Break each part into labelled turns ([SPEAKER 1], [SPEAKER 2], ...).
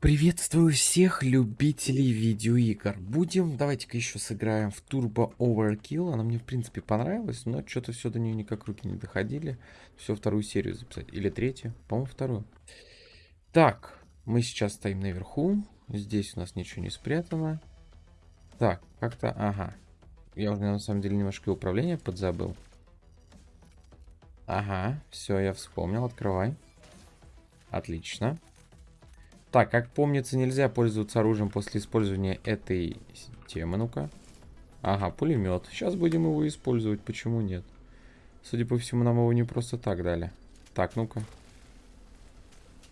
[SPEAKER 1] Приветствую всех любителей видеоигр. Будем, давайте-ка еще сыграем в Turbo Overkill. Она мне, в принципе, понравилась, но что-то все до нее никак руки не доходили. Все, вторую серию записать. Или третью. По-моему, вторую. Так, мы сейчас стоим наверху. Здесь у нас ничего не спрятано. Так, как-то, ага. Я уже, на самом деле, немножко управление подзабыл. Ага, все, я вспомнил. Открывай. Отлично. Так, как помнится, нельзя пользоваться оружием после использования этой темы. Ну-ка. Ага, пулемет. Сейчас будем его использовать. Почему нет? Судя по всему, нам его не просто так дали. Так, ну-ка.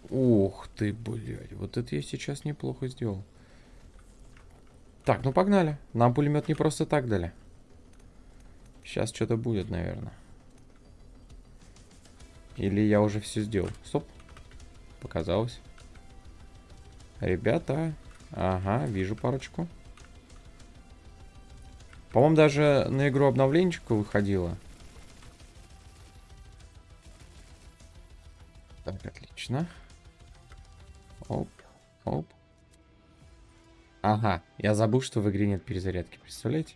[SPEAKER 1] Ух ты, блядь. Вот это я сейчас неплохо сделал. Так, ну погнали. Нам пулемет не просто так дали. Сейчас что-то будет, наверное. Или я уже все сделал. Стоп. Показалось. Ребята. Ага, вижу парочку. По-моему, даже на игру обновленчика выходила. Так, отлично. Оп, оп. Ага, я забыл, что в игре нет перезарядки, представляете?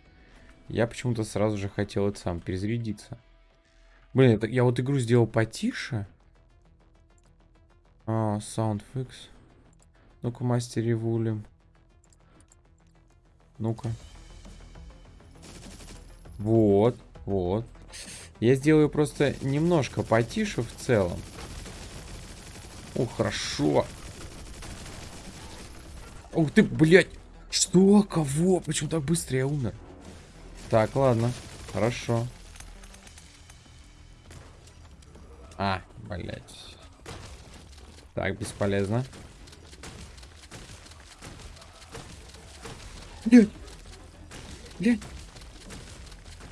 [SPEAKER 1] Я почему-то сразу же хотел это сам перезарядиться. Блин, это, я вот игру сделал потише. А, Sound Fix. Ну-ка, мастер ревулим. Ну-ка. Вот, вот. Я сделаю просто немножко потише в целом. О, хорошо. Ух ты, блядь. Что? Кого? Почему так быстро я умер? Так, ладно. Хорошо. А, блядь. Так, бесполезно. Блядь. Блядь.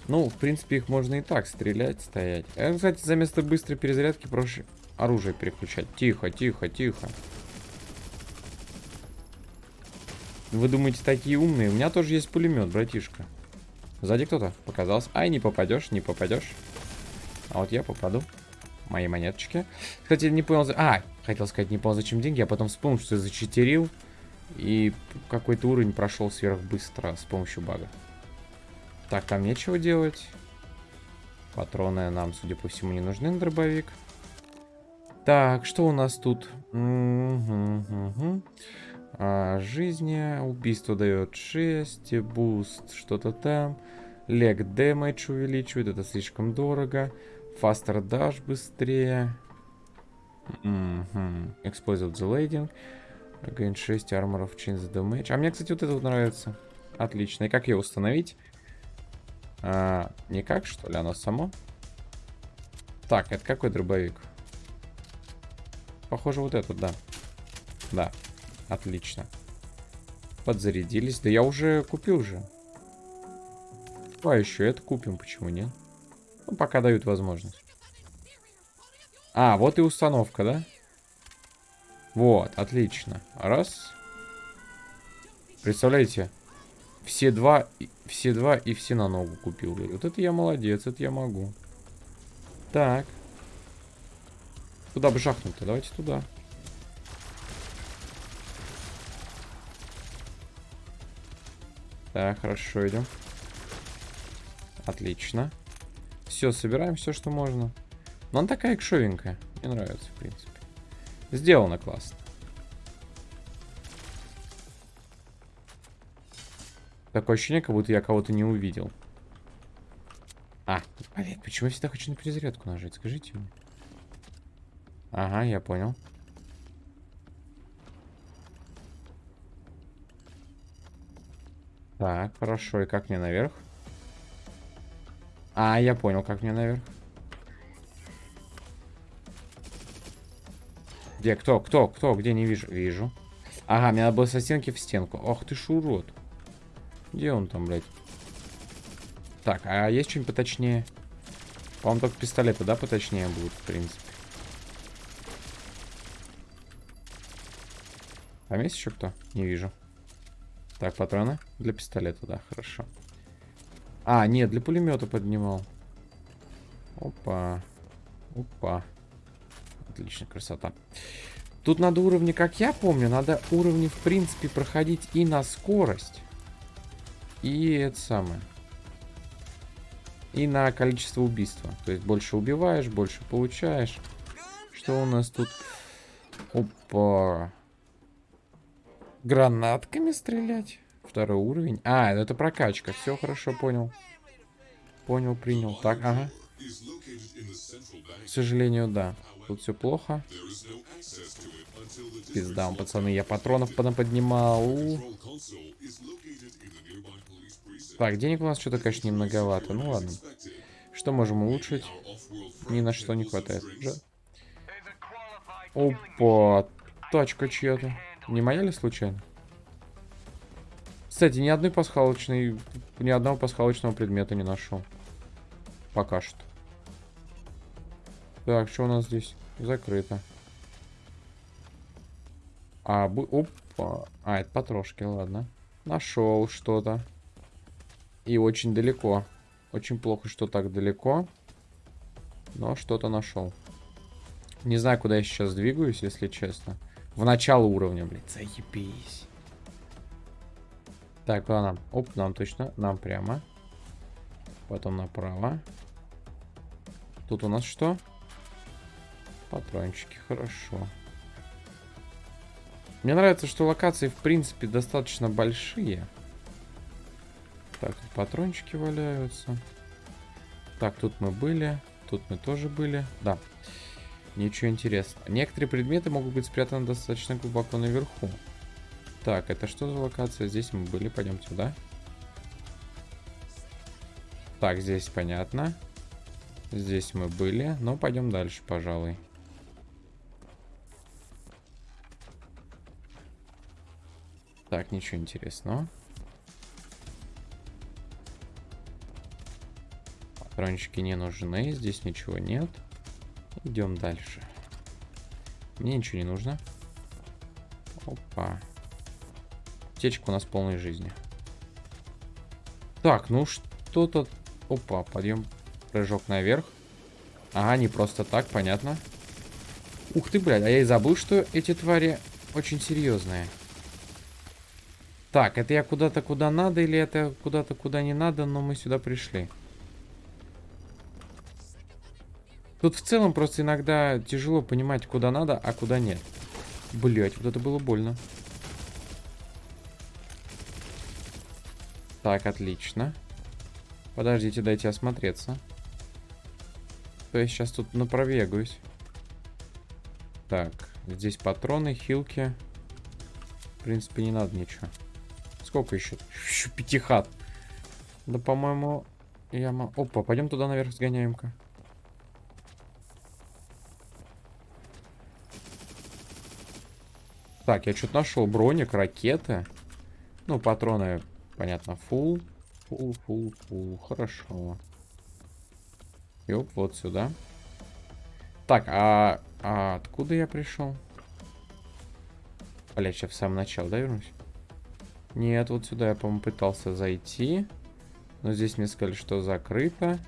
[SPEAKER 1] Ну, в принципе, их можно и так стрелять, стоять. А, кстати, за место быстрой перезарядки проще оружие переключать. Тихо, тихо, тихо. Вы думаете, такие умные? У меня тоже есть пулемет, братишка. Сзади кто-то показался. Ай, не попадешь, не попадешь. А вот я попаду. Мои монеточки. Кстати, не понял... А, хотел сказать, не понял, зачем деньги, а потом вспомнил, что я зачитерил. И какой-то уровень прошел сверхбыстро с помощью бага. Так, там нечего делать. Патроны нам, судя по всему, не нужны на дробовик. Так, что у нас тут? А, жизни. Убийство дает 6. Буст, что-то там. Лег дэмэдж увеличивает. Это слишком дорого. Faster dash быстрее. Угу. Explosive delaying. Gain 6 Armor of the Damage. А мне, кстати, вот это вот нравится. Отлично. И как ее установить? А, никак, что ли? Оно само? Так, это какой дробовик? Похоже, вот этот, да. Да. Отлично. Подзарядились. Да я уже купил же. А еще это купим, почему нет? Ну, пока дают возможность. А, вот и установка, да? Вот, отлично. Раз. Представляете? Все два, все два и все на ногу купил. Вот это я молодец, это я могу. Так. Куда бы жахнуть-то? Давайте туда. Так, хорошо, идем. Отлично. Все, собираем все, что можно. Но она такая экшовенькая. Мне нравится, в принципе. Сделано классно. Такое ощущение, как будто я кого-то не увидел. А, блин, почему я всегда хочу на перезарядку нажать? Скажите мне. Ага, я понял. Так, хорошо. И как мне наверх? А, я понял, как мне наверх. Где? Кто? Кто? Кто? Где? Не вижу. Вижу. Ага, мне надо было со стенки в стенку. Ох ты ж урод. Где он там, блядь? Так, а есть что-нибудь поточнее? По-моему, только пистолеты, да, поточнее будут, в принципе. Там есть еще кто? Не вижу. Так, патроны для пистолета, да, хорошо. А, нет, для пулемета поднимал. Опа. Опа. Отлично, красота. Тут надо уровни, как я помню, надо уровни, в принципе, проходить и на скорость. И это самое. И на количество убийства. То есть больше убиваешь, больше получаешь. Что у нас тут? Опа. Гранатками стрелять? Второй уровень. А, это прокачка. Все хорошо, понял. Понял, принял. Так, ага. К сожалению, да. Тут все плохо. Пизда, пацаны, я патронов поднимал. Так, денег у нас что-то, конечно, немноговато. Ну ладно. Что можем улучшить? Ни на что не хватает. Уже. Опа, тачка чья-то. Не моя ли случайно? Кстати, ни одной пасхалочной, ни одного пасхалочного предмета не нашел. Пока что. Так, что у нас здесь? Закрыто. А, бу... Опа. А, это потрошки, ладно. Нашел что-то. И очень далеко. Очень плохо, что так далеко. Но что-то нашел. Не знаю, куда я сейчас двигаюсь, если честно. В начало уровня, блядь. Заебись. Так, куда нам? Оп, нам точно. Нам прямо. Потом направо. Тут у нас что? Патрончики, хорошо. Мне нравится, что локации, в принципе, достаточно большие. Так, тут патрончики валяются. Так, тут мы были. Тут мы тоже были. Да. Ничего интересного. Некоторые предметы могут быть спрятаны достаточно глубоко наверху. Так, это что за локация? Здесь мы были, пойдем сюда. Так, здесь понятно. Здесь мы были. Но пойдем дальше, пожалуй. Так, ничего интересного. Патрончики не нужны. Здесь ничего нет. Идем дальше. Мне ничего не нужно. Опа. Аптечка у нас полной жизни. Так, ну что-то... Опа, подъем, прыжок наверх. Ага, не просто так, понятно. Ух ты, блядь, а я и забыл, что эти твари очень серьезные. Так, это я куда-то куда надо или это куда-то куда не надо, но мы сюда пришли. Тут в целом просто иногда тяжело понимать, куда надо, а куда нет. Блять, вот это было больно. Так, отлично. Подождите, дайте осмотреться. То я сейчас тут напробегаюсь. Так, здесь патроны, хилки. В принципе, не надо ничего. Сколько еще? Еще пятихат. Да, по-моему, я... Опа, пойдем туда наверх сгоняем-ка. Так, я что-то нашел. Броник, ракеты. Ну, патроны Понятно, фул. Фул, фул, фул. Хорошо. Ёп, вот сюда. Так, а, а откуда я пришел? Блять, сейчас в самом начале, да, вернусь? Нет, вот сюда я, по-моему, пытался зайти. Но здесь мне сказали, что закрыто.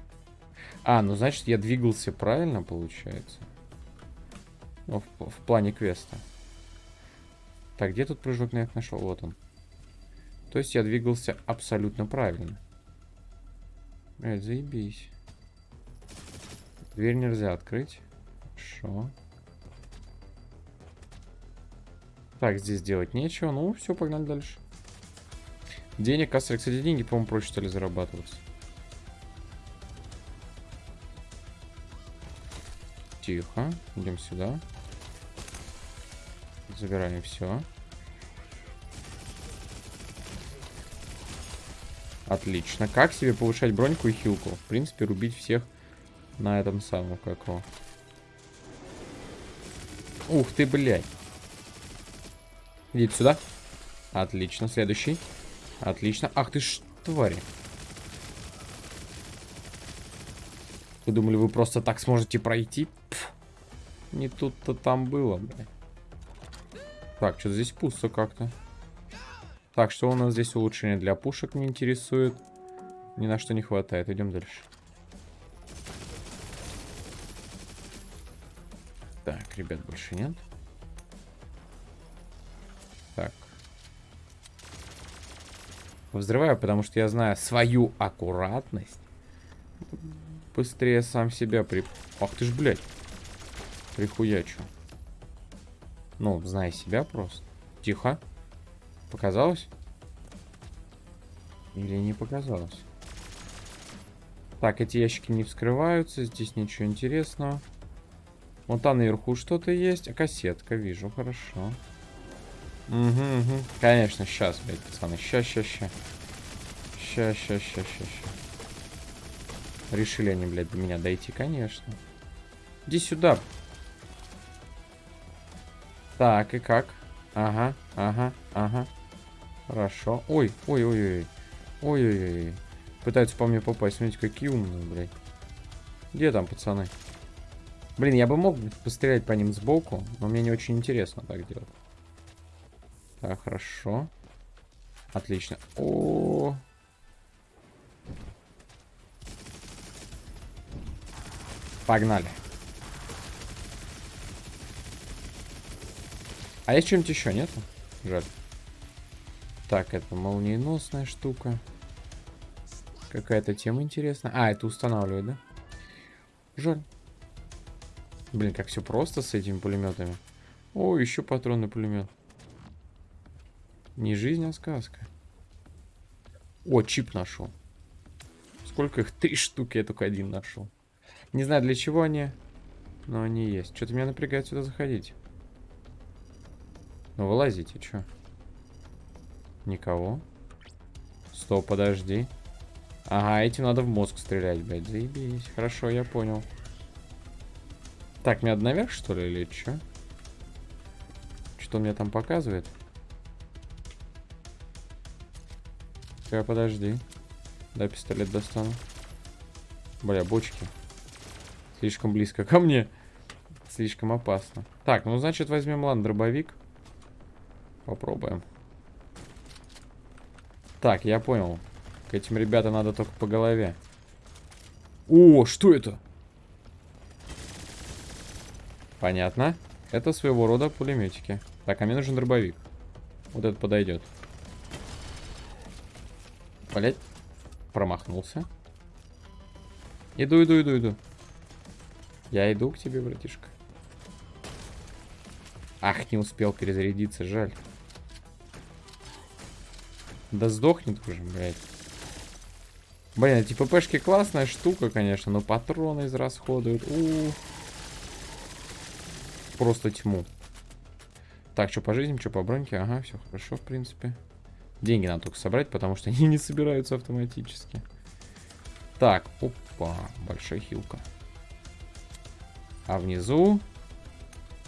[SPEAKER 1] А, ну значит, я двигался правильно, получается. Ну, в, в плане квеста. Так, где тут прыжок на это нашел? Вот он. То есть я двигался абсолютно правильно. Блять, заебись. Дверь нельзя открыть. Хорошо. Так, здесь делать нечего. Ну, все, погнали дальше. Денег, касса, кстати, деньги, по-моему, проще стали зарабатываться. Тихо. Идем сюда. Забираем все. Отлично. Как себе повышать броньку и хилку? В принципе, рубить всех на этом самом, как его. Ух ты, блядь. Идите сюда. Отлично. Следующий. Отлично. Ах ты ж, твари. Вы думали, вы просто так сможете пройти? Пф. Не тут-то там было, блядь. Так, что здесь пусто как-то. Так, что у нас здесь улучшение для пушек не интересует. Ни на что не хватает. Идем дальше. Так, ребят, больше нет. Взрываю, потому что я знаю свою аккуратность. Быстрее сам себя при... Ах ты ж, блядь. Прихуячу. Ну, знай себя просто. Тихо. Показалось? Или не показалось? Так, эти ящики не вскрываются. Здесь ничего интересного. Вон там наверху что-то есть. А кассетка, вижу, хорошо. Угу, угу. Конечно, сейчас, блядь, пацаны. Ща, ща, ща. Ща, ща, ща, ща, ща. Решили они, блядь, до меня дойти, конечно. Иди сюда. Так, и как? Ага, ага, ага. Хорошо. Ой, ой, ой, ой. Ой, ой, ой. Пытаются по мне попасть. Смотрите, какие умные, блядь. Где там, пацаны? Блин, я бы мог пострелять по ним сбоку, но мне не очень интересно так делать. Так, хорошо. Отлично. О, -о, -о. Погнали. А есть что-нибудь еще, нет? Жаль. Так, это молниеносная штука. Какая-то тема интересная. А, это устанавливает, да? Жаль. Блин, как все просто с этими пулеметами. О, еще патронный пулемет. Не жизнь, а сказка. О, чип нашел. Сколько их? Три штуки, я только один нашел. Не знаю, для чего они, но они есть. Что-то меня напрягает сюда заходить. Ну, вылазите, что? Никого. Стоп, подожди. Ага, этим надо в мозг стрелять, блядь. Заебись. Хорошо, я понял. Так, мне надо наверх, что ли, или что? Что он мне там показывает? Так, подожди. Да, пистолет достану. Бля, бочки. Слишком близко ко мне. Слишком опасно. Так, ну, значит, возьмем, ладно, дробовик. Попробуем. Так, я понял. К этим ребятам надо только по голове. О, что это? Понятно. Это своего рода пулеметики. Так, а мне нужен дробовик. Вот этот подойдет. Блять. Промахнулся. Иду, иду, иду, иду. Я иду к тебе, братишка. Ах, не успел перезарядиться, жаль. Да сдохнет уже, блядь. Блин, эти ППшки классная штука, конечно, но патроны израсходуют. У -у -у. Просто тьму. Так, что по жизни, что по броньке. Ага, все хорошо, в принципе. Деньги надо только собрать, потому что они не собираются автоматически. Так, опа, большая хилка. А внизу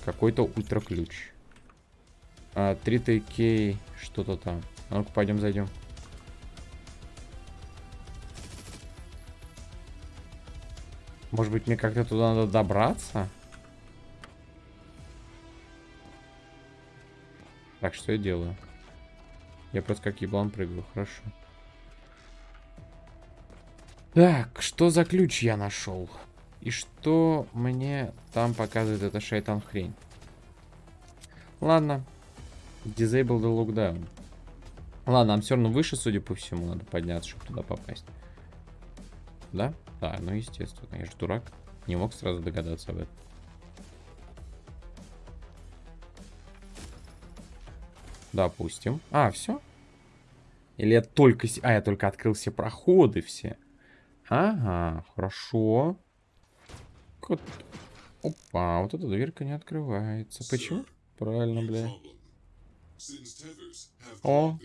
[SPEAKER 1] какой-то ультраключ. А, 3TK, что-то там. А ну-ка, пойдем зайдем. Может быть, мне как-то туда надо добраться? Так, что я делаю? Я просто как еблан прыгаю, хорошо. Так, что за ключ я нашел? И что мне там показывает эта шайтан хрень? Ладно. Disable the lockdown. Ладно, нам все равно выше, судя по всему, надо подняться, чтобы туда попасть. Да? Да, ну естественно. Я же дурак. Не мог сразу догадаться об этом. Допустим. А, все? Или я только... А, я только открыл все проходы все. Ага, хорошо. Вот. Опа, вот эта дверка не открывается. Почему? Правильно, бля. О.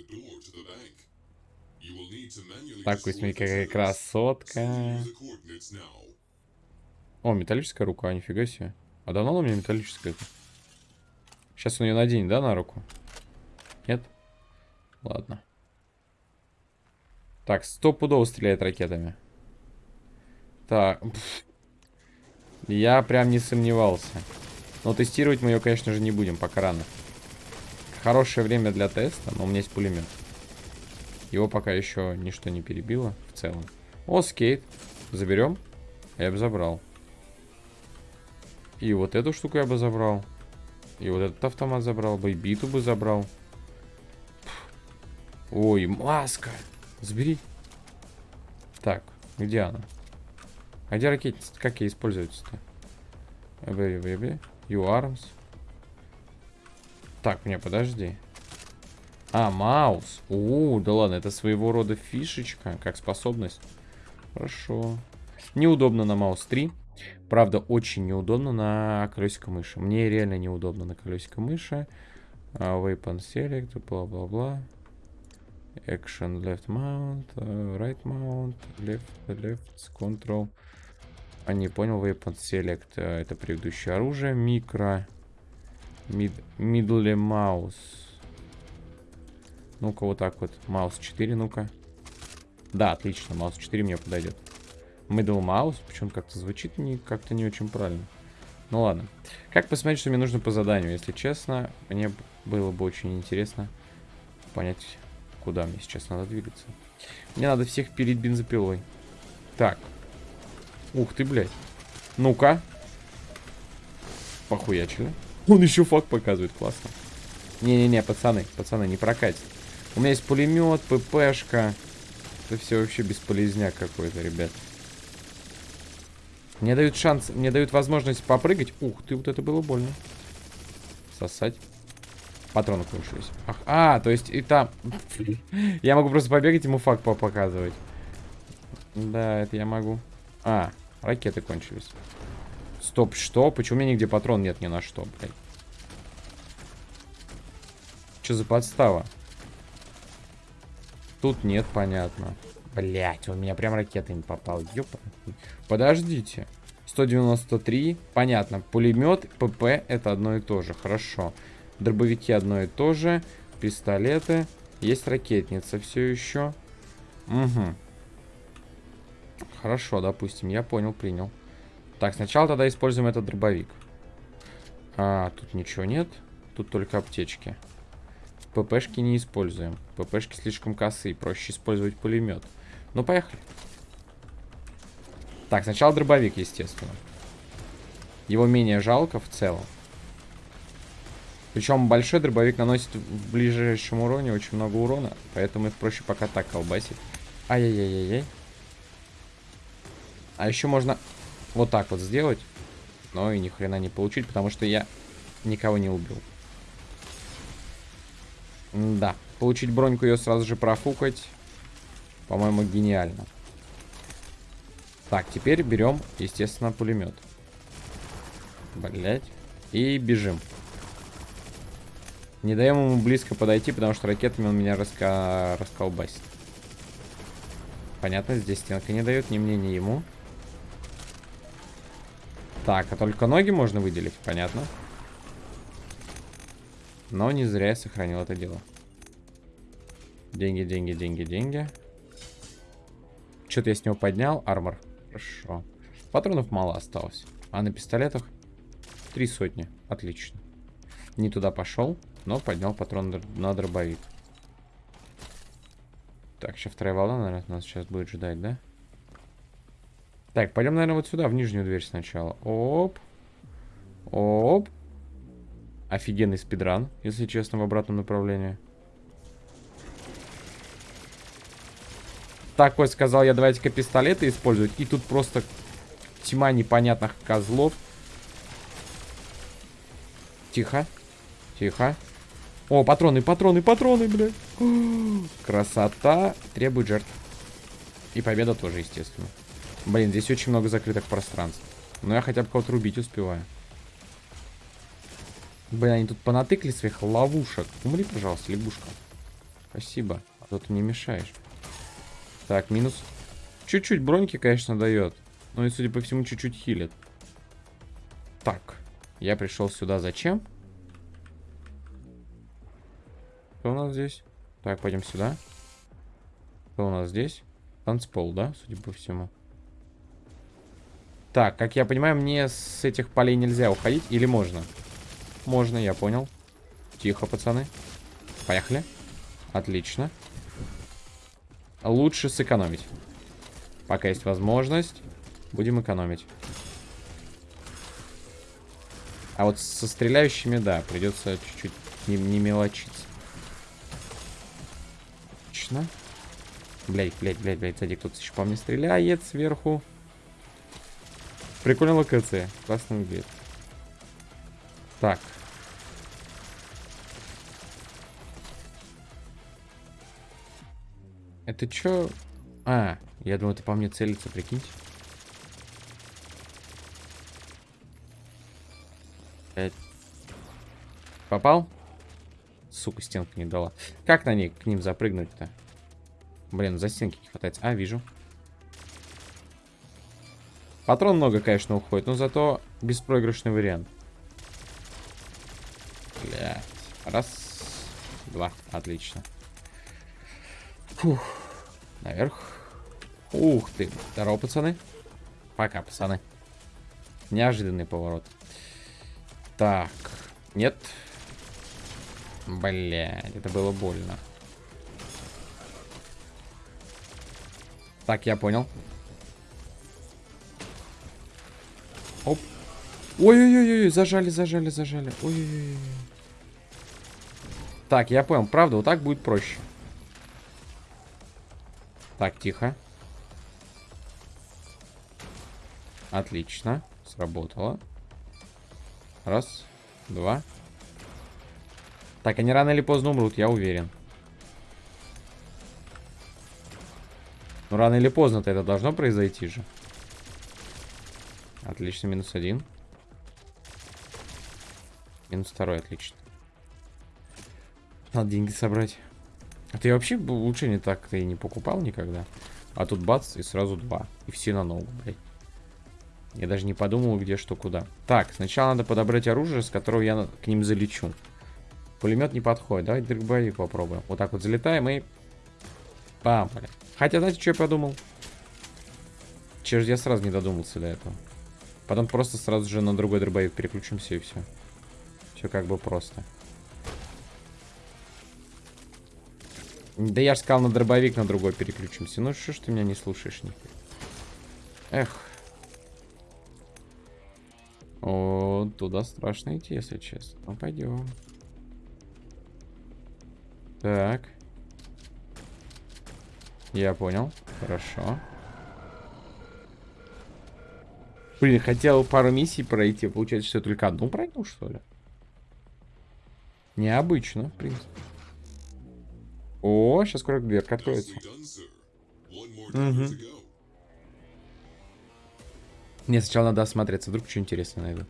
[SPEAKER 1] Так, какая красотка. О, металлическая рука, нифига себе. А давно она у меня металлическая? Сейчас он ее наденет, да, на руку? Ладно. Так, стопудово стреляет ракетами. Так. Я прям не сомневался. Но тестировать мы ее, конечно же, не будем, пока рано. Хорошее время для теста, но у меня есть пулемет. Его пока еще ничто не перебило в целом. О, скейт. Заберем? Я бы забрал. И вот эту штуку я бы забрал. И вот этот автомат забрал бы, и биту бы забрал. Ой, маска. Забери. Так, где она? А где ракетница? Как ей используется-то? You arms. Так, мне подожди. А, маус. О, да ладно, это своего рода фишечка, как способность. Хорошо. Неудобно на маус 3. Правда, очень неудобно на колесико мыши. Мне реально неудобно на колесико мыши. Uh, weapon select, бла-бла-бла. Action left mount, uh, right mount, left, left, control. А не понял, weapon select. Uh, это предыдущее оружие. Микро. Mid, middle mouse. Ну-ка, вот так вот. Маус 4, ну-ка. Да, отлично, маус 4 мне подойдет. Middle mouse, почему как-то звучит не, как-то не очень правильно. Ну ладно. Как посмотреть, что мне нужно по заданию? Если честно, мне было бы очень интересно понять, куда мне сейчас надо двигаться. Мне надо всех пилить бензопилой. Так. Ух ты, блядь. Ну-ка. Похуячили. Он еще факт показывает, классно. Не-не-не, пацаны, пацаны, не прокатит. У меня есть пулемет, ППшка. Это все вообще бесполезняк какой-то, ребят. Мне дают шанс, мне дают возможность попрыгать. Ух ты, вот это было больно. Сосать. Патроны кончились. Ах, а, то есть и там... я могу просто побегать, ему факт показывать. Да, это я могу. А, ракеты кончились. Стоп, что? Почему у меня нигде патрон нет ни на что, блядь? Что за подстава? Тут нет, понятно. Блять, он меня прям ракетами попал. Ёпа. Подождите. 193. Понятно. Пулемет, ПП это одно и то же. Хорошо. Дробовики одно и то же. Пистолеты. Есть ракетница все еще. Угу. Хорошо, допустим. Я понял, принял. Так, сначала тогда используем этот дробовик. А, тут ничего нет. Тут только аптечки. ППшки не используем. ППшки слишком косые. Проще использовать пулемет. Ну, поехали. Так, сначала дробовик, естественно. Его менее жалко в целом. Причем большой дробовик наносит в ближайшем уроне очень много урона. Поэтому их проще пока так колбасить. Ай-яй-яй-яй-яй. А еще можно вот так вот сделать. Но и ни хрена не получить, потому что я никого не убил. Да. Получить броньку ее сразу же профукать. По-моему, гениально. Так, теперь берем, естественно, пулемет. Блять. И бежим. Не даем ему близко подойти, потому что ракетами он меня раска... расколбасит. Понятно, здесь стенка не дает ни мне, ни ему. Так, а только ноги можно выделить, понятно. Но не зря я сохранил это дело. Деньги, деньги, деньги, деньги. Что-то я с него поднял. Армор. Хорошо. Патронов мало осталось. А на пистолетах три сотни. Отлично. Не туда пошел, но поднял патрон на дробовик. Так, сейчас вторая волна, наверное, нас сейчас будет ждать, да? Так, пойдем, наверное, вот сюда, в нижнюю дверь сначала. Оп. Оп. Офигенный спидран, если честно, в обратном направлении. такой сказал я, давайте-ка пистолеты использовать. И тут просто тьма непонятных козлов. Тихо. Тихо. О, патроны, патроны, патроны, блядь. Красота. Требует жертв. И победа тоже, естественно. Блин, здесь очень много закрытых пространств. Но я хотя бы кого-то рубить успеваю. Блин, они тут понатыкли своих ловушек. Умри, пожалуйста, лягушка. Спасибо. А то ты не мешаешь. Так, минус. Чуть-чуть броньки, конечно, дает. Но и, судя по всему, чуть-чуть хилит. Так. Я пришел сюда зачем? Кто у нас здесь? Так, пойдем сюда. Кто у нас здесь? Танцпол, да, судя по всему. Так, как я понимаю, мне с этих полей нельзя уходить. Или можно? Можно, я понял. Тихо, пацаны. Поехали. Отлично лучше сэкономить. Пока есть возможность, будем экономить. А вот со стреляющими, да, придется чуть-чуть не, не мелочиться. Отлично. Блять, блять, блять, блять, сзади кто-то еще по мне стреляет сверху. Прикольно локация. Классно выглядит. Так. Это чё? А, я думал, это по мне целится, прикиньте. Попал? Сука, стенка не дала. Как на ней к ним запрыгнуть-то? Блин, за стенки не хватает. А, вижу. Патрон много, конечно, уходит, но зато беспроигрышный вариант. Блять. Раз. Два. Отлично. Фух. Наверх. Ух ты. Здорово, пацаны. Пока, пацаны. Неожиданный поворот. Так. Нет. Блять, это было больно. Так, я понял. Оп. Ой-ой-ой, зажали, зажали, зажали. Ой-ой-ой. Так, я понял. Правда, вот так будет проще. Так, тихо. Отлично. Сработало. Раз, два. Так, они рано или поздно умрут, я уверен. Ну, рано или поздно-то это должно произойти же. Отлично, минус один. Минус второй, отлично. Надо деньги собрать. А ты вообще лучше не так ты не покупал никогда? А тут бац, и сразу два. И все на ногу, блядь. Я даже не подумал, где что куда. Так, сначала надо подобрать оружие, с которого я к ним залечу. Пулемет не подходит. Давай дробовик попробуем. Вот так вот залетаем и... Пам, блядь. Хотя, знаете, что я подумал? Че я сразу не додумался до этого. Потом просто сразу же на другой дробовик переключимся и все. Все как бы просто. Да я же сказал на дробовик на другой переключимся. Ну что ж ты меня не слушаешь нихуя. Эх. О, туда страшно идти, если честно. Ну пойдем. Так. Я понял. Хорошо. Блин, хотел пару миссий пройти. Получается, что только одну пройду, что ли? Необычно, в принципе. О, сейчас скоро дверка откроется. Угу. Мне сначала надо осмотреться, вдруг что интересное найду.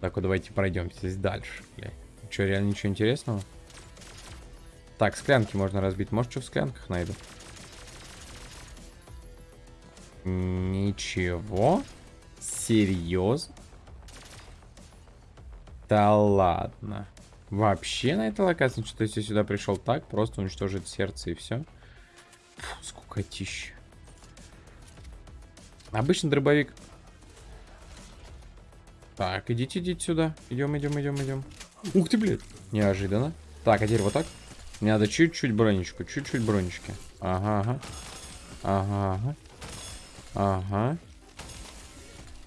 [SPEAKER 1] Так, вот давайте пройдем здесь дальше. Бля. Что, реально ничего интересного? Так, склянки можно разбить. Может, что в склянках найду? Ничего. Серьезно? Да ладно. Вообще на этой локации, что если сюда пришел так, просто уничтожить сердце и все. Фу, сколько тищ. Обычный дробовик. Так, идите, идите сюда. Идем, идем, идем, идем. Ух ты, блядь. Неожиданно. Так, а теперь вот так. Мне надо чуть-чуть бронечку, чуть-чуть бронечки. Ага, ага. Ага, ага. Ага.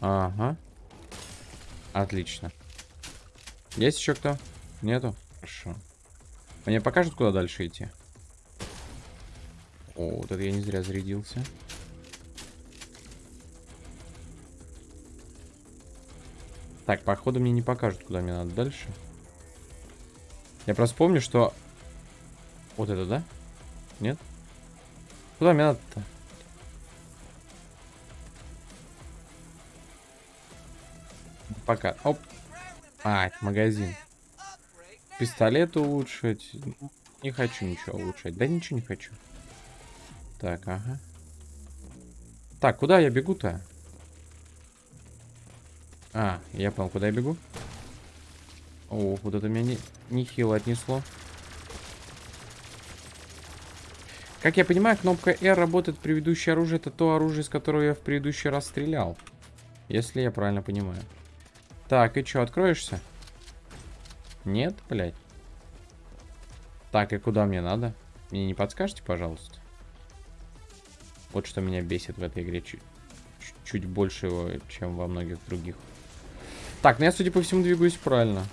[SPEAKER 1] Ага. Отлично. Есть еще кто? Нету? Хорошо. Мне покажут, куда дальше идти? О, вот это я не зря зарядился. Так, походу мне не покажут, куда мне надо дальше. Я просто помню, что... Вот это, да? Нет? Куда мне надо-то? Пока. Оп. А, магазин. Пистолет улучшить. Не хочу ничего улучшать. Да ничего не хочу. Так, ага. Так, куда я бегу-то? А, я понял, куда я бегу. О, вот это меня не, нехило отнесло. Как я понимаю, кнопка R работает предыдущее оружие. Это то оружие, с которого я в предыдущий раз стрелял. Если я правильно понимаю. Так, и что, откроешься? Нет, блядь. Так, и куда мне надо? Мне не подскажете, пожалуйста? Вот что меня бесит в этой игре чуть, чуть больше, чем во многих других. Так, ну я, судя по всему, двигаюсь правильно.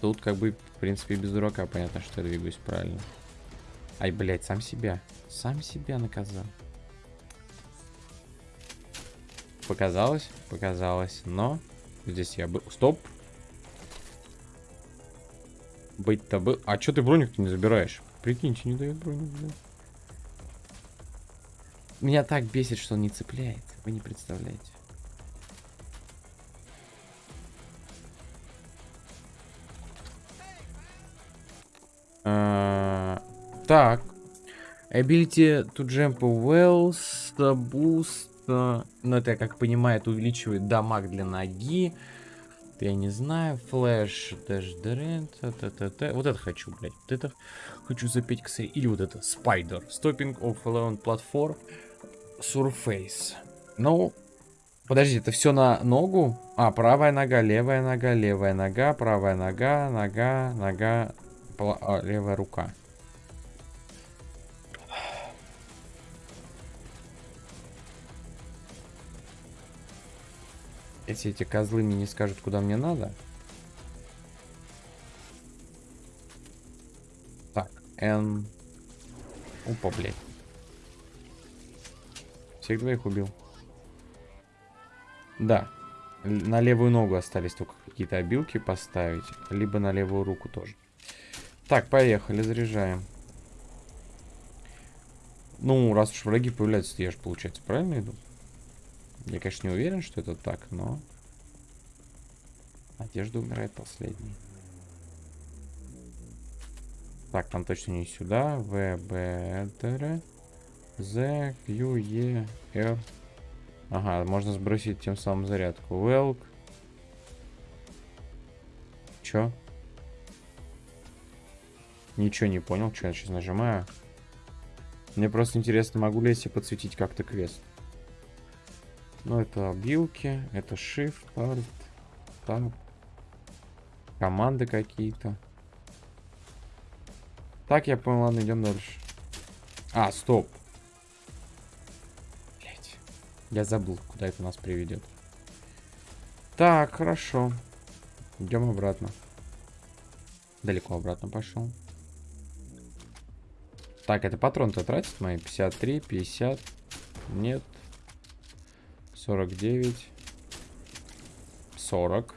[SPEAKER 1] Тут как бы, в принципе, без дурака понятно, что я двигаюсь правильно. Ай, блядь, сам себя. Сам себя наказал. Показалось? Показалось. Но здесь я был... Стоп! Быть-то был... А что ты броник-то не забираешь? Прикиньте, не дает броник взять. Меня так бесит, что он не цепляет. Вы не представляете. А, так. Ability to jump wells, boost. Ну, это, как понимаю, это увеличивает дамаг для ноги. Я не знаю. Флэш, дэш, дрент, т Вот это хочу, блядь. Вот это хочу запеть, кстати. Или вот это, Spider. Stopping of alone platform. Surface. Ну, подожди, это все на ногу? А, правая нога, левая нога, левая нога, правая нога, нога, нога, а, левая рука. Если эти козлы мне не скажут, куда мне надо. Так, Н. Опа, блядь. Всех двоих убил. Да. На левую ногу остались только какие-то обилки поставить. Либо на левую руку тоже. Так, поехали, заряжаем. Ну, раз уж враги появляются, я же, получается, правильно иду? Я, конечно, не уверен, что это так, но... Одежда умирает последней. Так, там точно не сюда. В, Б, Д, З, Q, Е, Р. Ага, можно сбросить тем самым зарядку. Велк. Чё? Ничего не понял, что я сейчас нажимаю. Мне просто интересно, могу ли я себе подсветить как-то квест. Ну, это обилки, это Shift, Alt, Tab. Команды какие-то. Так, я понял, ладно, идем дальше. А, стоп. Блять. Я забыл, куда это нас приведет. Так, хорошо. Идем обратно. Далеко обратно пошел. Так, это патрон-то тратит мои? 53, 50. Нет. 49. 40.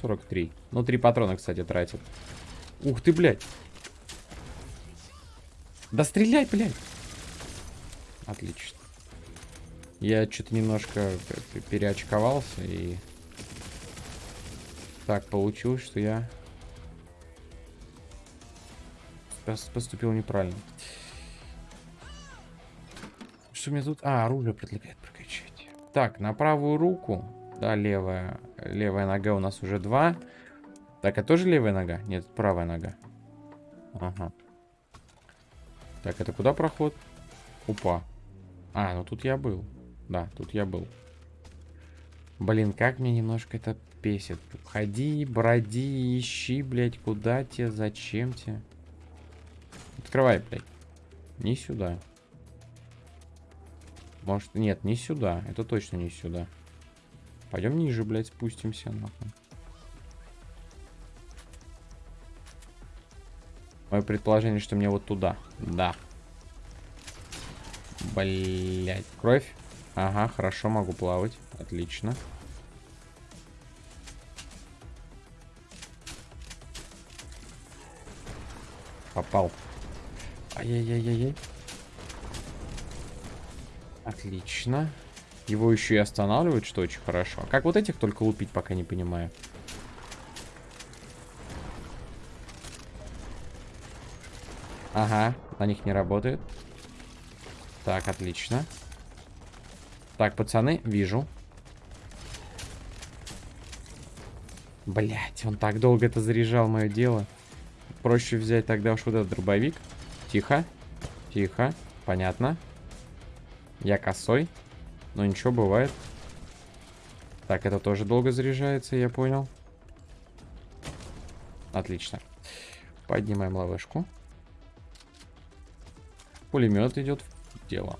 [SPEAKER 1] 43. Ну, три патрона, кстати, тратит. Ух ты, блядь. Да стреляй, блядь. Отлично. Я что-то немножко переочковался и... Так, получилось, что я поступил неправильно. Что мне тут... А, оружие предлагает прокачать. Так, на правую руку. Да, левая. Левая нога у нас уже два. Так, а тоже левая нога? Нет, правая нога. Ага. Так, это куда проход? Упа. А, ну тут я был. Да, тут я был. Блин, как мне немножко это песит. Ходи, броди, ищи, блядь, куда тебе, зачем тебе. Открывай, блядь. Не сюда. Может, нет, не сюда. Это точно не сюда. Пойдем ниже, блядь, спустимся, нахуй. Мое предположение, что мне вот туда. Да. Блять. Кровь. Ага, хорошо, могу плавать. Отлично. Попал. Ай-яй-яй-яй. Отлично. Его еще и останавливают, что очень хорошо. Как вот этих только лупить, пока не понимаю. Ага, на них не работает. Так, отлично. Так, пацаны, вижу. Блять, он так долго это заряжал, мое дело. Проще взять тогда уж вот этот дробовик. Тихо. Тихо. Понятно. Я косой. Но ничего, бывает. Так, это тоже долго заряжается, я понял. Отлично. Поднимаем лавышку. Пулемет идет в дело.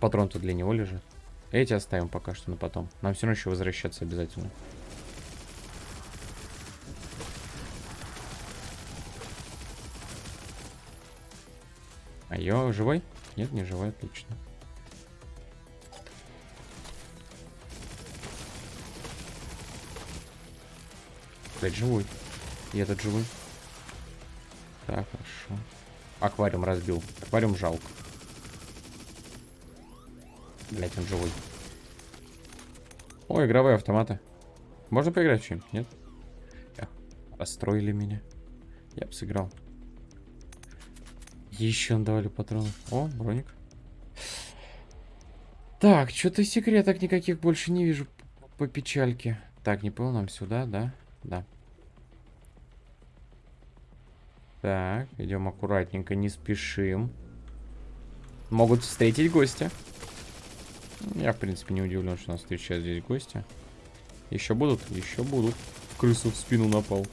[SPEAKER 1] Патрон-то для него лежит. Эти оставим пока что на потом. Нам все равно еще возвращаться обязательно. Ее живой? Нет, не живой, отлично. Блять, живой. И этот живой. Так, хорошо. Аквариум разбил. Аквариум жалко. Блять, он живой. О, игровые автоматы. Можно поиграть в чем Нет? Расстроили меня. Я бы сыграл. Еще давали патроны. О, броник. Так, что-то секреток никаких больше не вижу по печальке. Так, не понял, нам сюда, да? Да. Так, идем аккуратненько, не спешим. Могут встретить гостя. Я, в принципе, не удивлен, что нас встречают здесь гости. Еще будут? Еще будут. Крысу в спину напал.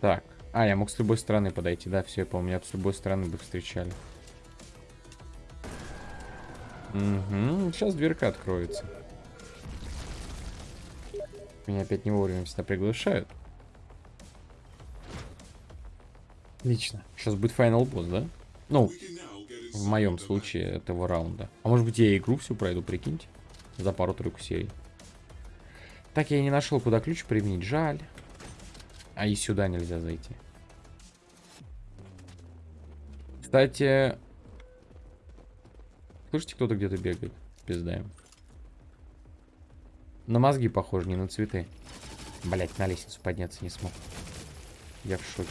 [SPEAKER 1] Так. А, я мог с любой стороны подойти. Да, все, я помню. Меня с любой стороны бы встречали. Угу. Сейчас дверка откроется. Меня опять не вовремя всегда приглашают. Отлично. Сейчас будет финал босс, да? Ну, в моем случае этого раунда. А может быть я игру всю пройду, прикиньте. За пару-тройку серий. Так, я не нашел, куда ключ применить. Жаль. А и сюда нельзя зайти. Кстати... Слышите, кто-то где-то бегает? Пиздаем. На мозги похоже, не на цветы. Блять, на лестницу подняться не смог. Я в шоке.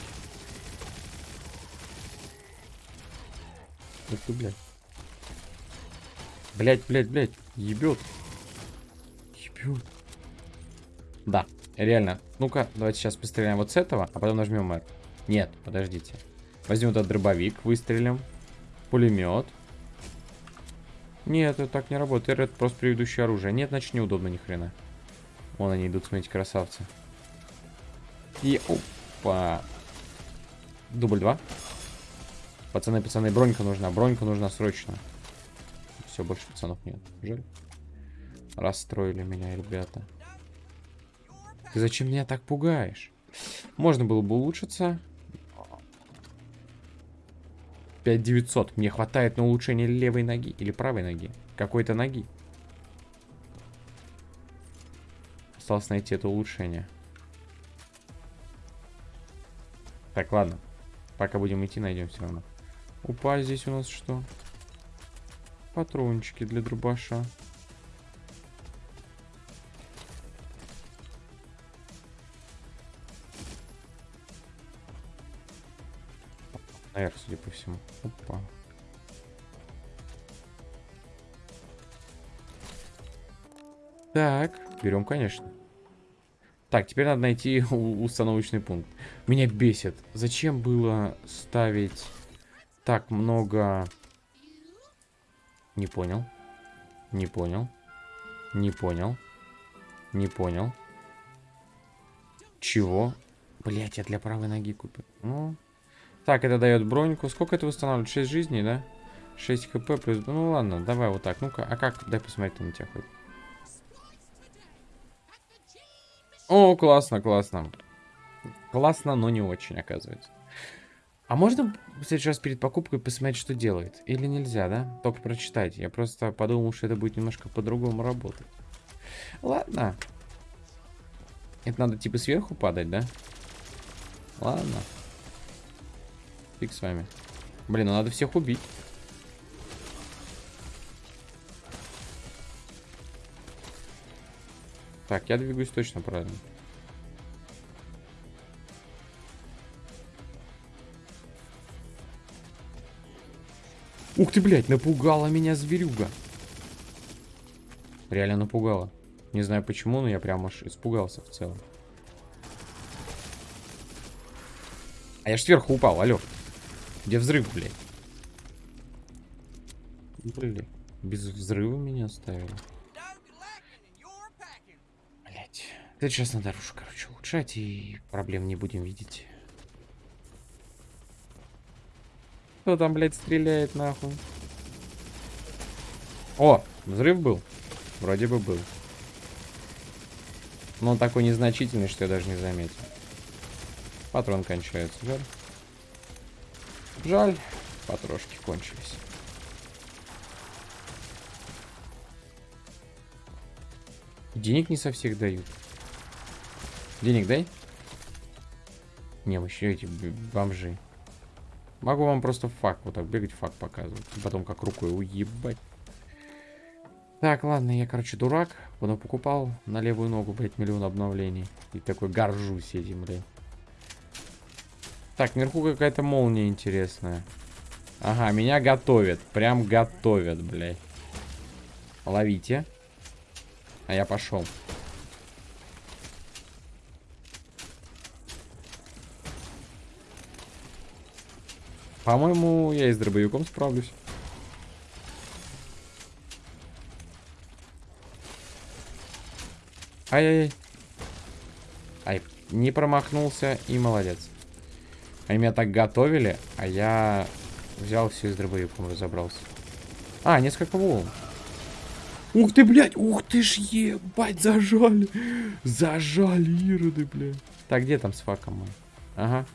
[SPEAKER 1] Ух ты, блядь. Блять, блять, блять. Ебет. Ебет. Да, реально. Ну-ка, давайте сейчас постреляем вот с этого, а потом нажмем R. Нет, подождите. Возьмем этот дробовик, выстрелим. Пулемет. Нет, это так не работает. Это просто предыдущее оружие. Нет, значит неудобно ни хрена. Вон они идут, смотрите, красавцы. И опа. Дубль 2. Пацаны, пацаны, бронька нужна. Бронька нужна срочно. Все, больше пацанов нет. Жаль. Расстроили меня, ребята. Ты зачем меня так пугаешь? Можно было бы улучшиться. 5900. Мне хватает на улучшение левой ноги или правой ноги. Какой-то ноги. Осталось найти это улучшение. Так, ладно. Пока будем идти, найдем все равно. Упа, здесь у нас что? Патрончики для дробаша. Наверх, судя по всему. Опа. Так, берем, конечно. Так, теперь надо найти установочный пункт. Меня бесит. Зачем было ставить так много... Не понял. Не понял. Не понял. Не понял. Чего? Блять, я для правой ноги купил. Ну. Так, это дает броньку. Сколько это восстанавливает? 6 жизней, да? 6 хп плюс... Ну ладно, давай вот так. Ну-ка, а как? Дай посмотреть на тебя хоть. О, классно, классно. Классно, но не очень, оказывается. А можно раз перед покупкой посмотреть, что делает? Или нельзя, да? Только прочитать. Я просто подумал, что это будет немножко по-другому работать. Ладно. Это надо типа сверху падать, да? Ладно. Фиг с вами. Блин, ну надо всех убить. Так, я двигаюсь точно правильно. Ух ты, блядь, напугала меня зверюга. Реально напугала. Не знаю почему, но я прям аж испугался в целом. А я ж сверху упал, алло. Где взрыв, блядь? Блин, без взрыва меня оставили. Блять. Это сейчас надо рушу, короче, улучшать, и проблем не будем видеть. Кто там, блядь, стреляет нахуй? О, взрыв был? Вроде бы был. Но он такой незначительный, что я даже не заметил. Патрон кончается, жаль. Жаль, потрошки кончились. Денег не со всех дают. Денег дай. Не, вы еще эти бомжи. Могу вам просто факт вот так бегать, факт показывать. Потом как рукой уебать. Так, ладно, я, короче, дурак. Потом покупал на левую ногу, блядь, миллион обновлений. И такой горжусь этим, блядь. Так, наверху какая-то молния интересная. Ага, меня готовят. Прям готовят, блядь. Ловите. А я пошел. По-моему, я и с дробовиком справлюсь. Ай-яй-яй. Ай, не промахнулся и молодец. Они меня так готовили, а я взял все из дробовиком, разобрался. А, несколько волн. Ух ты, блядь! Ух ты ж, ебать, зажали! Зажали, ироды, блядь. Так, где там с факом мой? Ага.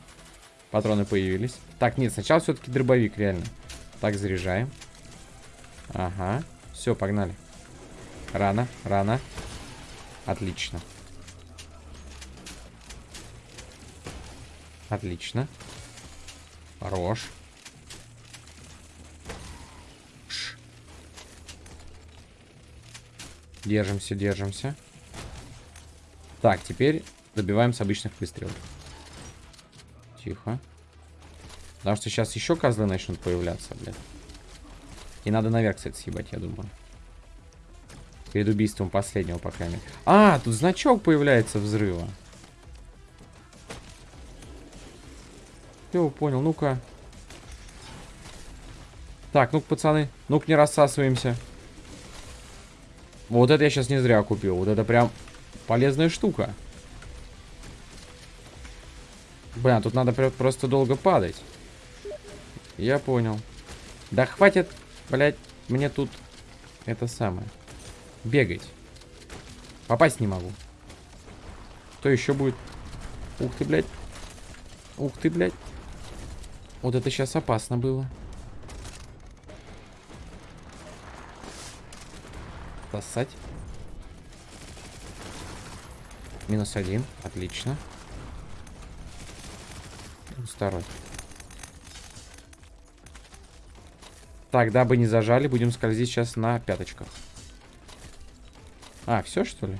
[SPEAKER 1] Патроны появились. Так, нет, сначала все-таки дробовик, реально. Так, заряжаем. Ага. Все, погнали. Рано, рано. Отлично. Отлично. Хорош. Держимся, держимся. Так, теперь добиваем с обычных выстрелов. Тихо. Потому что сейчас еще козлы начнут появляться, блядь. И надо наверх, кстати, съебать, я думаю. Перед убийством последнего, по крайней мере. А, тут значок появляется взрыва. Все, понял. Ну-ка. Так, ну-ка, пацаны. Ну-ка, не рассасываемся. Вот это я сейчас не зря купил. Вот это прям полезная штука. Блин, тут надо просто долго падать. Я понял. Да хватит, блядь, мне тут это самое. Бегать. Попасть не могу. Что еще будет? Ух ты, блядь. Ух ты, блядь. Вот это сейчас опасно было. Сосать. Минус один. Отлично. Второй. Так, дабы не зажали, будем скользить сейчас на пяточках. А, все что ли?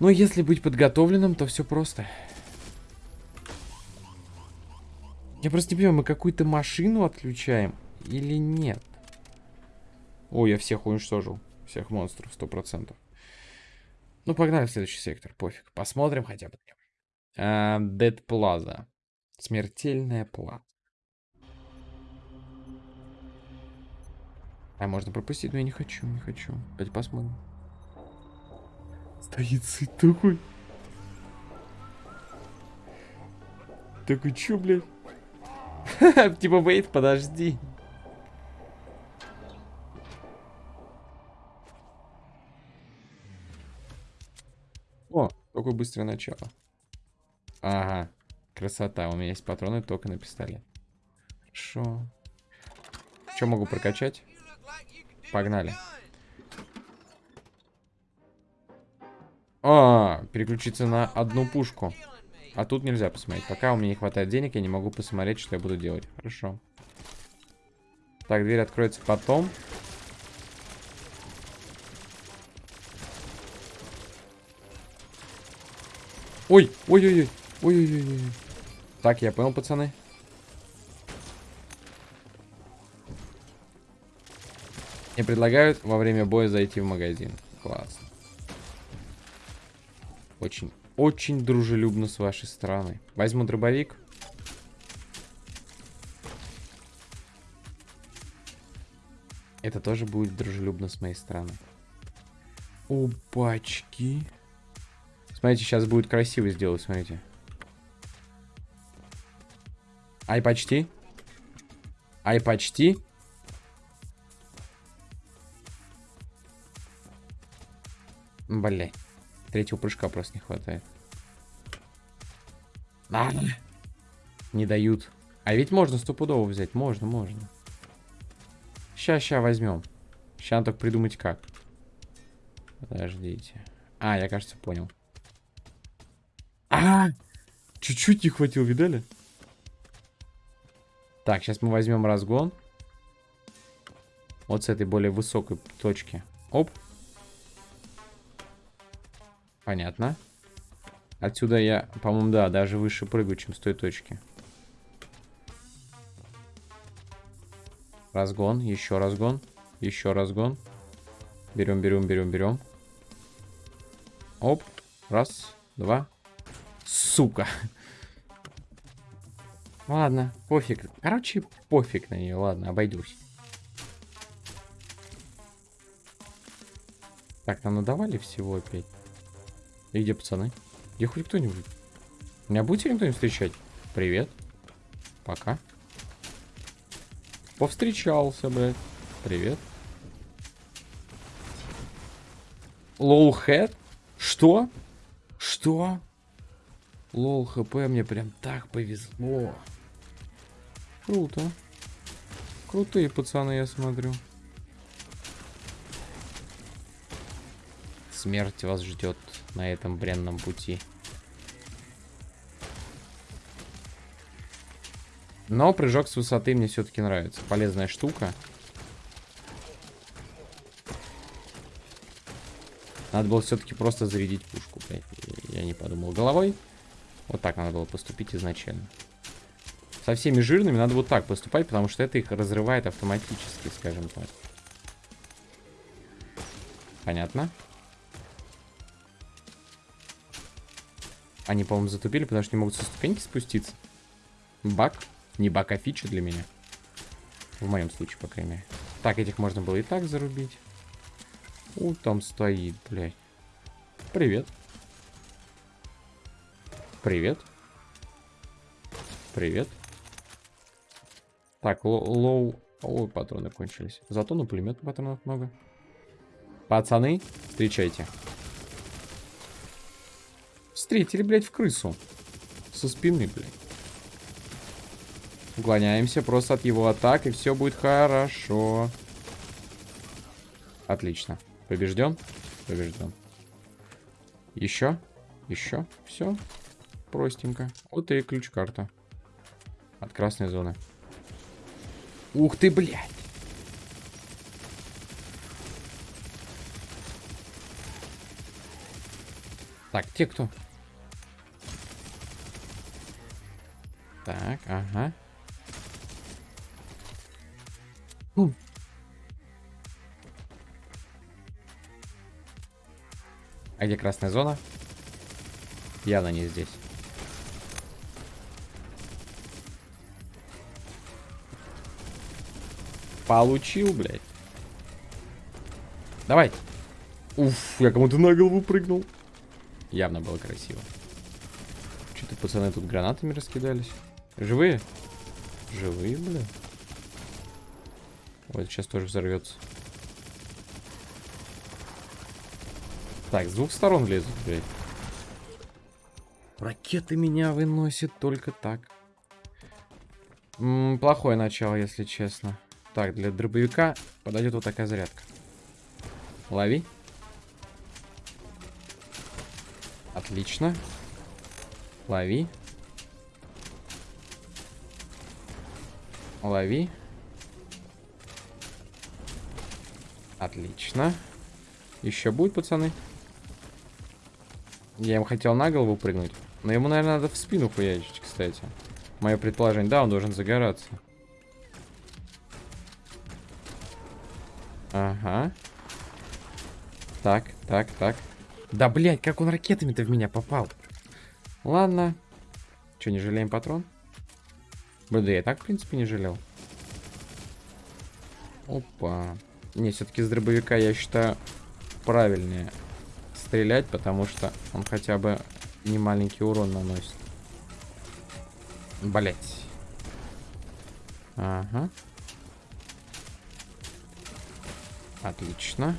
[SPEAKER 1] Ну, если быть подготовленным, то все просто. Я просто не понимаю, мы какую-то машину отключаем или нет? Ой, я всех уничтожил. Всех монстров, сто процентов. Ну, погнали в следующий сектор, пофиг. Посмотрим хотя бы. А, Dead Plaza. Смертельная плата. А можно пропустить, но я не хочу, не хочу. Давайте посмотрим. Стоит сыть такой. Такой, чё, блядь? Типа, вейт, подожди. О, какое быстрое начало. Ага, красота. У меня есть патроны только на пистолет. Хорошо. Что могу прокачать? Погнали. А, переключиться на одну пушку. А тут нельзя посмотреть. Пока у меня не хватает денег, я не могу посмотреть, что я буду делать. Хорошо. Так, дверь откроется потом. Ой, ой-ой-ой. Ой-ой-ой. Так, я понял, пацаны. Мне предлагают во время боя зайти в магазин. Классно. Очень, очень дружелюбно с вашей стороны. Возьму дробовик. Это тоже будет дружелюбно с моей стороны. Опачки. Смотрите, сейчас будет красиво сделать, смотрите. Ай, почти. Ай, почти. Бля. Третьего прыжка просто не хватает. А! Не дают. А ведь можно стопудово взять. Можно, можно. Ща, ща возьмем. Ща надо только придумать как. Подождите. А, я, кажется, понял. А! Чуть-чуть не хватило, видали? Так, сейчас мы возьмем разгон. Вот с этой более высокой точки. Оп. Понятно. Отсюда я, по-моему, да, даже выше прыгаю, чем с той точки. Разгон, еще разгон, еще разгон. Берем, берем, берем, берем. Оп. Раз, два. Сука. Ладно, пофиг. Короче, пофиг на нее. Ладно, обойдусь. Так, нам надавали всего опять. И где пацаны? Где хоть кто-нибудь? Меня будете кто-нибудь встречать? Привет. Пока. Повстречался, блядь. Привет. Лоу хэт? Что? Что? Лол, хп мне прям так повезло. Круто. Крутые пацаны, я смотрю. Смерть вас ждет на этом бренном пути. Но прыжок с высоты мне все-таки нравится. Полезная штука. Надо было все-таки просто зарядить пушку. Я не подумал головой. Вот так надо было поступить изначально. Со всеми жирными надо вот так поступать, потому что это их разрывает автоматически, скажем так. Понятно. Они, по-моему, затупили, потому что не могут со ступеньки спуститься. Баг. Не баг, а фича для меня. В моем случае, по крайней мере. Так, этих можно было и так зарубить. У, там стоит, блядь. Привет. Привет. Привет. Так, low... Ой, патроны кончились. Зато на пулемет патронов много. Пацаны, встречайте. Встретили, блядь, в крысу. Со спины, блядь. Уклоняемся просто от его атак, и все будет хорошо. Отлично. Побежден? Побежден. Еще? Еще? Все? Простенько. Вот и ключ-карта. От красной зоны. Ух ты, блядь. Так, те кто? Так, ага. Фу. А где красная зона? Явно не здесь. Получил, блядь. Давай. Уф, я кому-то на голову прыгнул. Явно было красиво. Что-то пацаны тут гранатами раскидались. Живые? Живые, бля. Вот сейчас тоже взорвется. Так, с двух сторон лезут, блядь. Ракеты меня выносят только так. М -м, плохое начало, если честно. Так, для дробовика подойдет вот такая зарядка. Лови. Отлично. Лови. Лови. Отлично. Еще будет, пацаны? Я ему хотел на голову прыгнуть. Но ему, наверное, надо в спину хуячить, кстати. Мое предположение. Да, он должен загораться. Ага. Так, так, так. Да, блядь, как он ракетами-то в меня попал? Ладно. Че, не жалеем патрон? Да я так, в принципе, не жалел. Опа. Не, все-таки с дробовика, я считаю, правильнее стрелять, потому что он хотя бы не маленький урон наносит. Блять. Ага. Отлично.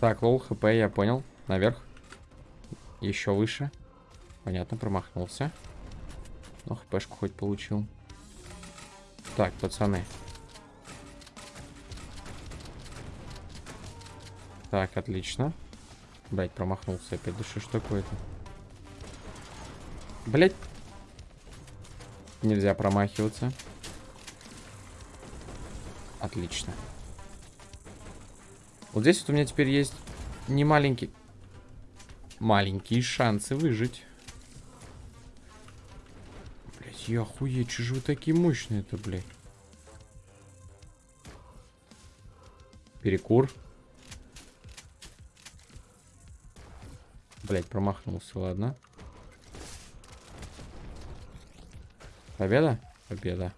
[SPEAKER 1] Так, лол, хп, я понял. Наверх. Еще выше. Понятно, промахнулся. Ну, хпшку хоть получил. Так, пацаны. Так, отлично. Блять, промахнулся опять. Да что ж такое-то? Блять. Нельзя промахиваться. Отлично. Вот здесь вот у меня теперь есть не маленький... Маленькие шансы выжить. Блять, я охуеть, что же вы такие мощные-то, блядь? Перекур. Блять, промахнулся, ладно. Победа? Победа.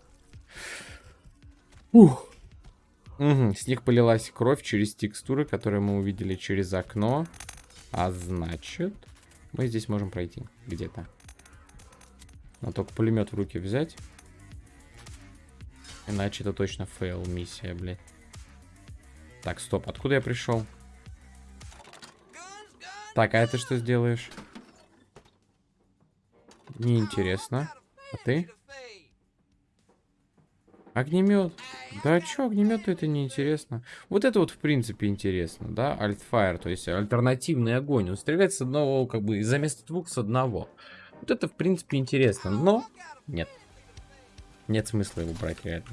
[SPEAKER 1] Ух. Угу, с них полилась кровь через текстуры, которые мы увидели через окно. А значит, мы здесь можем пройти где-то. Но только пулемет в руки взять. Иначе это точно fail миссия, блядь. Так, стоп, откуда я пришел? Так, а это что сделаешь? Неинтересно. А ты? Огнемет. Да чё, огнемет это неинтересно. Вот это вот в принципе интересно, да? Alt-fire, то есть альтернативный огонь. Он стреляет с одного, как бы, за место двух с одного. Вот это в принципе интересно, но нет. Нет смысла его брать реально.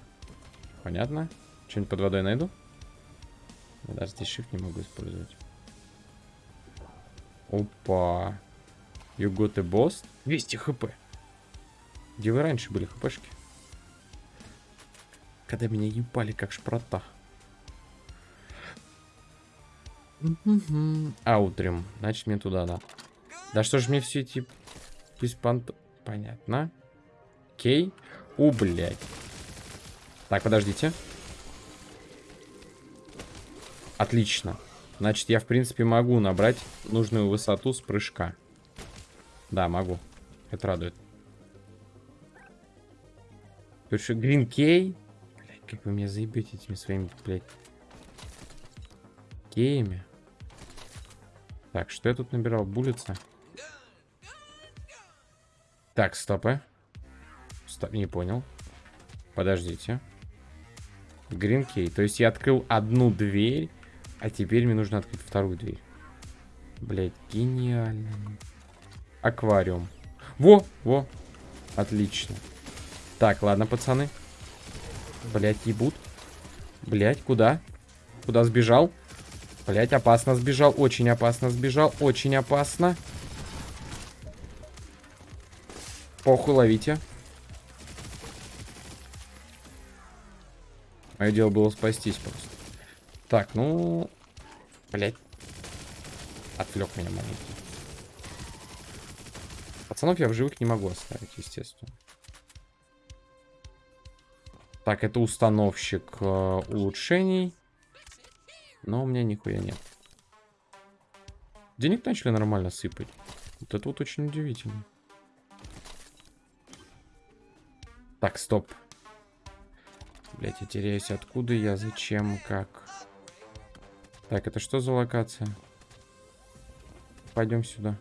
[SPEAKER 1] Понятно? Что-нибудь под водой найду? Я даже здесь shift не могу использовать. Опа. You got a boss? 200 хп. Где вы раньше были хпшки? Когда меня ебали как шпрота. Аутрим. Значит, мне туда, да. Да что ж мне все эти... Беспонт... Понятно. Окей. У, блядь. Так, подождите. Отлично. Значит, я, в принципе, могу набрать нужную высоту с прыжка. Да, могу. Это радует. Что, Green Key? Как вы меня заебете этими своими, блядь, кеями. Так, что я тут набирал? Булица. Так, стопы. Стоп, не понял. Подождите. Гринкей. То есть я открыл одну дверь, а теперь мне нужно открыть вторую дверь. Блять, гениально. Аквариум. Во, во. Отлично. Так, ладно, пацаны. Блять, ебут. Блять, куда? Куда сбежал? Блять, опасно сбежал. Очень опасно сбежал. Очень опасно. Похуй, ловите. Мое дело было спастись просто. Так, ну... Блять. Отвлек меня маленький. Пацанов я в живых не могу оставить, естественно. Так, это установщик э, улучшений. Но у меня нихуя нет. Денег начали нормально сыпать. Вот это вот очень удивительно. Так, стоп. Блять, я теряюсь. Откуда я? Зачем? Как? Так, это что за локация? Пойдем сюда.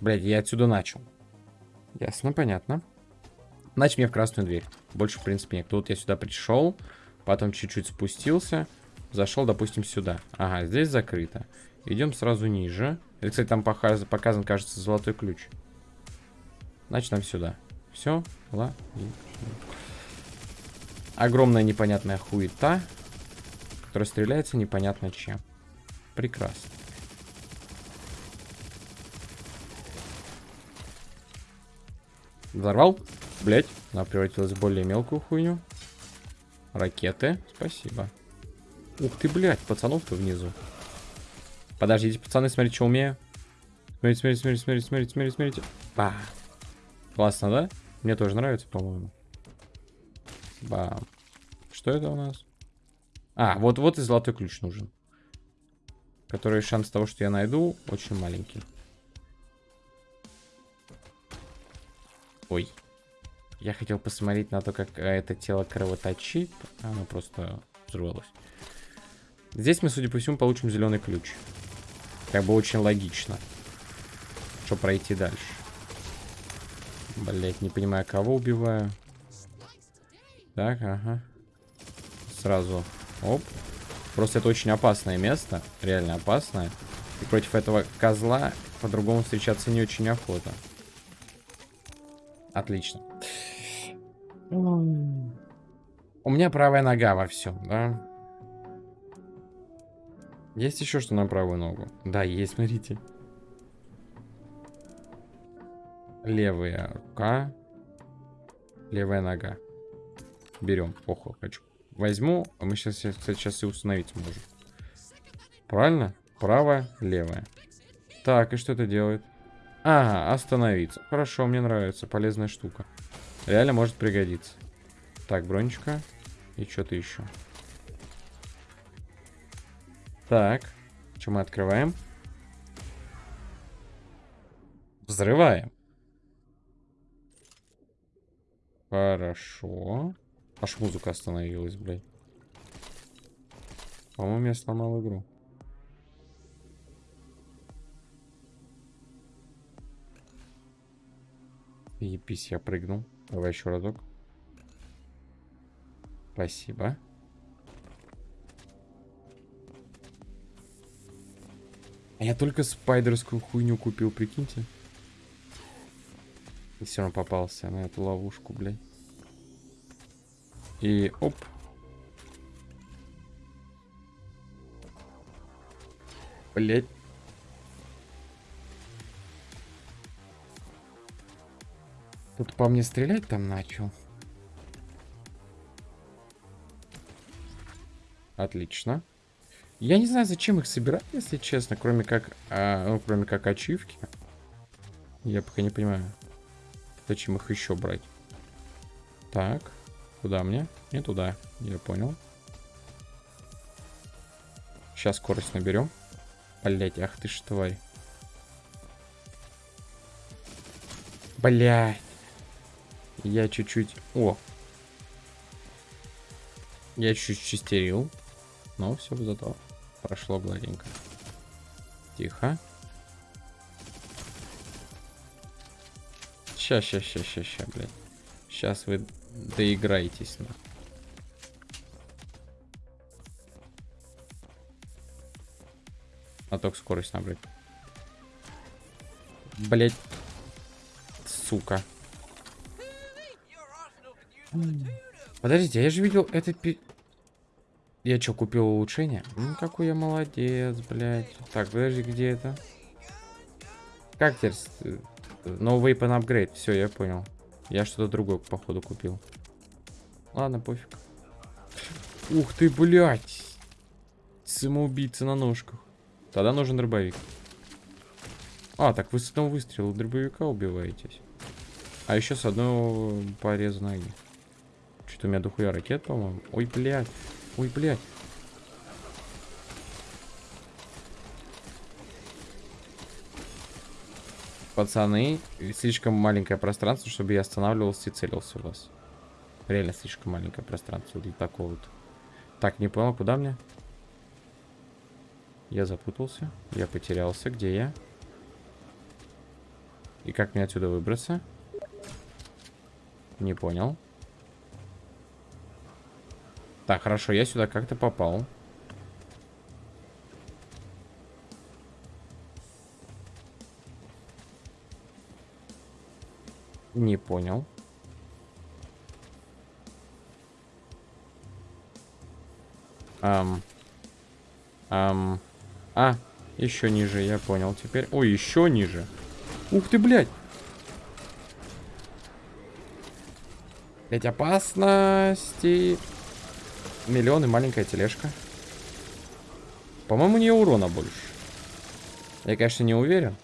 [SPEAKER 1] Блять, я отсюда начал. Ясно, понятно. Значит, мне в красную дверь. Больше, в принципе, нет. Тут я сюда пришел, потом чуть-чуть спустился, зашел, допустим, сюда. Ага, здесь закрыто. Идем сразу ниже. Это, кстати, там показан, кажется, золотой ключ. Значит, нам сюда. Все, ладно. Огромная непонятная хуета, которая стреляется непонятно чем. Прекрасно. Взорвал? Блять, она превратилась в более мелкую хуйню. Ракеты, спасибо. Ух ты, блядь, пацанов-то внизу. Подождите, пацаны, смотрите, что умею. Смотрите, смотрите, смотрите, смотрите, смотрите, смотрите, смотрите. Ба. Классно, да? Мне тоже нравится, по-моему. Бам. Что это у нас? А, вот, вот и золотой ключ нужен. Который шанс того, что я найду, очень маленький. Ой. Я хотел посмотреть на то, как это тело кровоточит. Оно просто взорвалось. Здесь мы, судя по всему, получим зеленый ключ. Как бы очень логично. Что пройти дальше. Блять, не понимаю, кого убиваю. Так, ага. Сразу. Оп. Просто это очень опасное место. Реально опасное. И против этого козла по-другому встречаться не очень охота. Отлично. У меня правая нога во всем, да? Есть еще что на правую ногу? Да, есть, смотрите. Левая рука. Левая нога. Берем. Похуй, хочу. Возьму. А мы сейчас, кстати, сейчас и установить можем. Правильно? Правая, левая. Так, и что это делает? Ага, остановиться. Хорошо, мне нравится. Полезная штука. Реально может пригодиться. Так, бронечка. И что-то еще. Так. Что мы открываем? Взрываем. Хорошо. Аж музыка остановилась, блядь. По-моему, я сломал игру. Епись, я прыгнул. Давай еще разок. Спасибо. А я только спайдерскую хуйню купил, прикиньте. И все равно попался на эту ловушку, блядь. И оп. Блять. Тут по мне стрелять там начал. Отлично. Я не знаю, зачем их собирать, если честно, кроме как, а, ну, кроме как ачивки. Я пока не понимаю, зачем их еще брать. Так, куда мне? Не туда, я понял. Сейчас скорость наберем. Блять, ах ты ж тварь. Блять. Я чуть-чуть... О! Я чуть-чуть чистерил. Но все зато прошло гладенько. Тихо. Ща, ща, ща, ща, ща, блядь. Сейчас вы доиграетесь. На. А только скорость набрать. Блять. Сука. Подождите, я же видел это... Пи... Я что, купил улучшение? Ну, какой я молодец, блядь. Так, подожди, где это? Как теперь? No weapon upgrade. Все, я понял. Я что-то другое, походу, купил. Ладно, пофиг. Ух ты, блядь. Самоубийца на ножках. Тогда нужен дробовик. А, так вы с одного выстрела дробовика убиваетесь. А еще с одного пореза ноги. Что-то у меня дохуя ракет, по-моему. Ой, блядь. Ой, блядь. Пацаны, слишком маленькое пространство, чтобы я останавливался и целился у вас. Реально слишком маленькое пространство для такого вот. Так, не понял, куда мне? Я запутался. Я потерялся. Где я? И как мне отсюда выбраться? Не понял. Так, хорошо, я сюда как-то попал. Не понял. Ам. Ам. А, еще ниже, я понял теперь. Ой, еще ниже. Ух ты, блядь. Блять, опасности. Миллион и маленькая тележка. По-моему, у нее урона больше. Я, конечно, не уверен.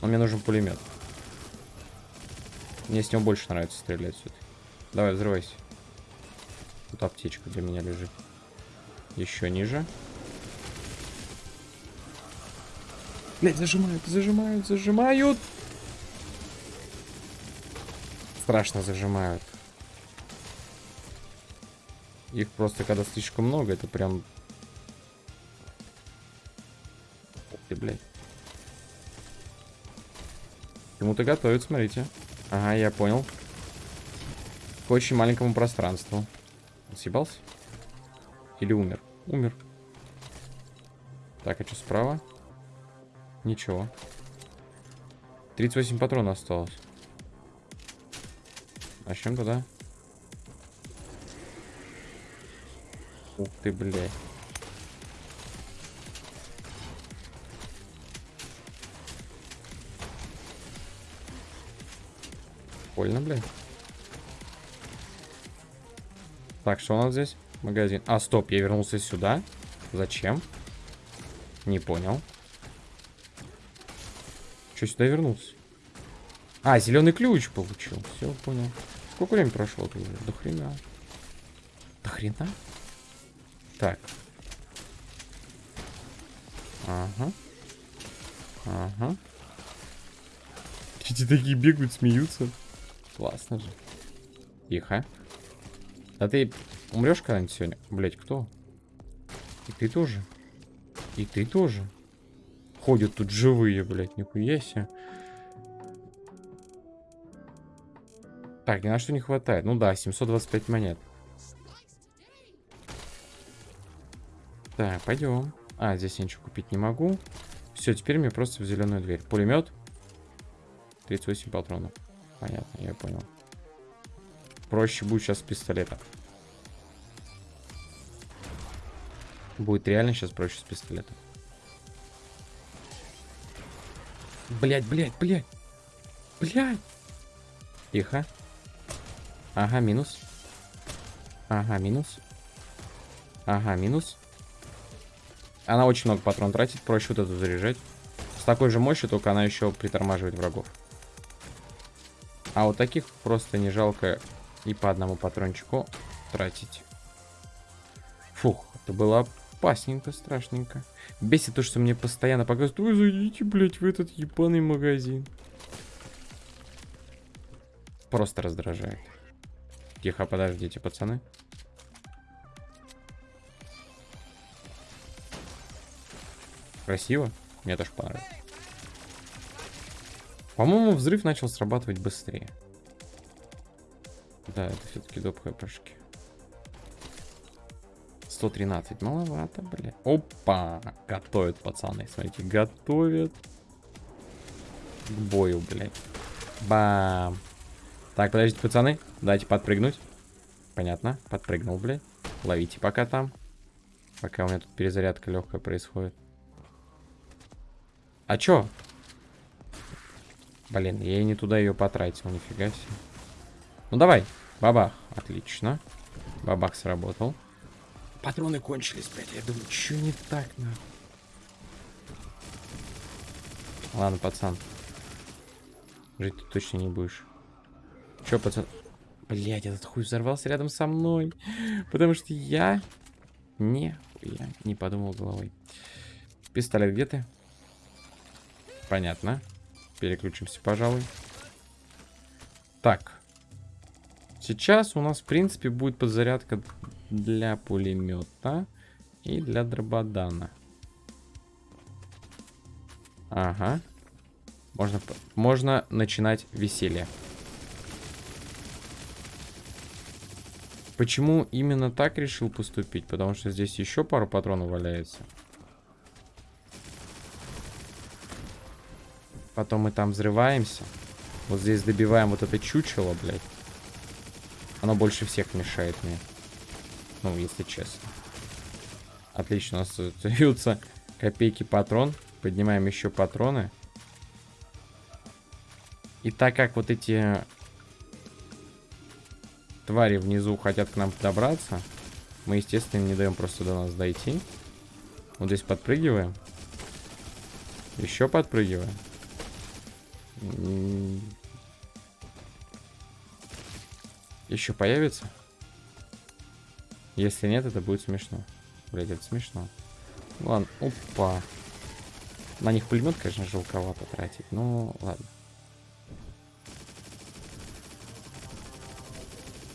[SPEAKER 1] Но мне нужен пулемет. Мне с него больше нравится стрелять сюда. Давай, взрывайся. Тут аптечка для меня лежит. Еще ниже. Блять, зажимают, зажимают, зажимают. Страшно зажимают. Их просто, когда слишком много, это прям... Ты, блядь. Кому-то готовят, смотрите. Ага, я понял. К очень маленькому пространству. Он съебался? Или умер? Умер. Так, а что справа? Ничего. 38 патронов осталось. Начнем тогда. Ух ты, блядь. Больно, блядь. Так, что у нас здесь? Магазин. А, стоп, я вернулся сюда. Зачем? Не понял. Что сюда вернулся? А, зеленый ключ получил. Все, понял. Сколько времени прошло? До хрена. До хрена? Так. Ага. Ага. Эти такие бегают, смеются. Классно же. Тихо. А ты умрешь когда-нибудь сегодня? Блять, кто? И ты тоже. И ты тоже. Ходят тут живые, блядь, нихуя себе. Так, ни на что не хватает. Ну да, 725 монет. Так, пойдем. А, здесь я ничего купить не могу. Все, теперь мне просто в зеленую дверь. Пулемет. 38 патронов. Понятно, я понял. Проще будет сейчас с пистолета. Будет реально сейчас проще с пистолета. Блять, блять, блять. Блять. Тихо. Ага, минус. Ага, минус. Ага, минус. Она очень много патрон тратит, проще вот эту заряжать. С такой же мощью, только она еще притормаживает врагов. А вот таких просто не жалко и по одному патрончику тратить. Фух, это было опасненько, страшненько. Бесит то, что мне постоянно показывают, вы зайдите, блядь, в этот ебаный магазин. Просто раздражает. Тихо, подождите, пацаны. Красиво. Мне тоже понравилось. По-моему, взрыв начал срабатывать быстрее. Да, это все-таки доп хпшки. 113. Маловато, бля. Опа! Готовят, пацаны. Смотрите, готовят. К бою, блядь. Бам. Так, подождите, пацаны. Дайте подпрыгнуть. Понятно. Подпрыгнул, блядь. Ловите пока там. Пока у меня тут перезарядка легкая происходит. А чё? Блин, я и не туда ее потратил, нифига себе. Ну давай, бабах. Отлично. Бабах сработал. Патроны кончились, блядь. Я думаю, что не так, нахуй? Ладно, пацан. Жить ты точно не будешь. Че, пацан? Блять, этот хуй взорвался рядом со мной. Потому что я... Не, я не подумал головой. Пистолет где ты? Понятно. Переключимся, пожалуй. Так. Сейчас у нас, в принципе, будет подзарядка для пулемета и для дрободана. Ага. Можно, можно начинать веселье. Почему именно так решил поступить? Потому что здесь еще пару патронов валяется. Потом мы там взрываемся. Вот здесь добиваем вот это чучело, блядь. Оно больше всех мешает мне. Ну, если честно. Отлично, у нас остаются копейки патрон. Поднимаем еще патроны. И так как вот эти твари внизу хотят к нам добраться, мы, естественно, им не даем просто до нас дойти. Вот здесь подпрыгиваем. Еще подпрыгиваем. Еще появится? Если нет, это будет смешно. Блять, это смешно. Ладно, опа. На них пулемет, конечно, жалковато тратить, но ладно.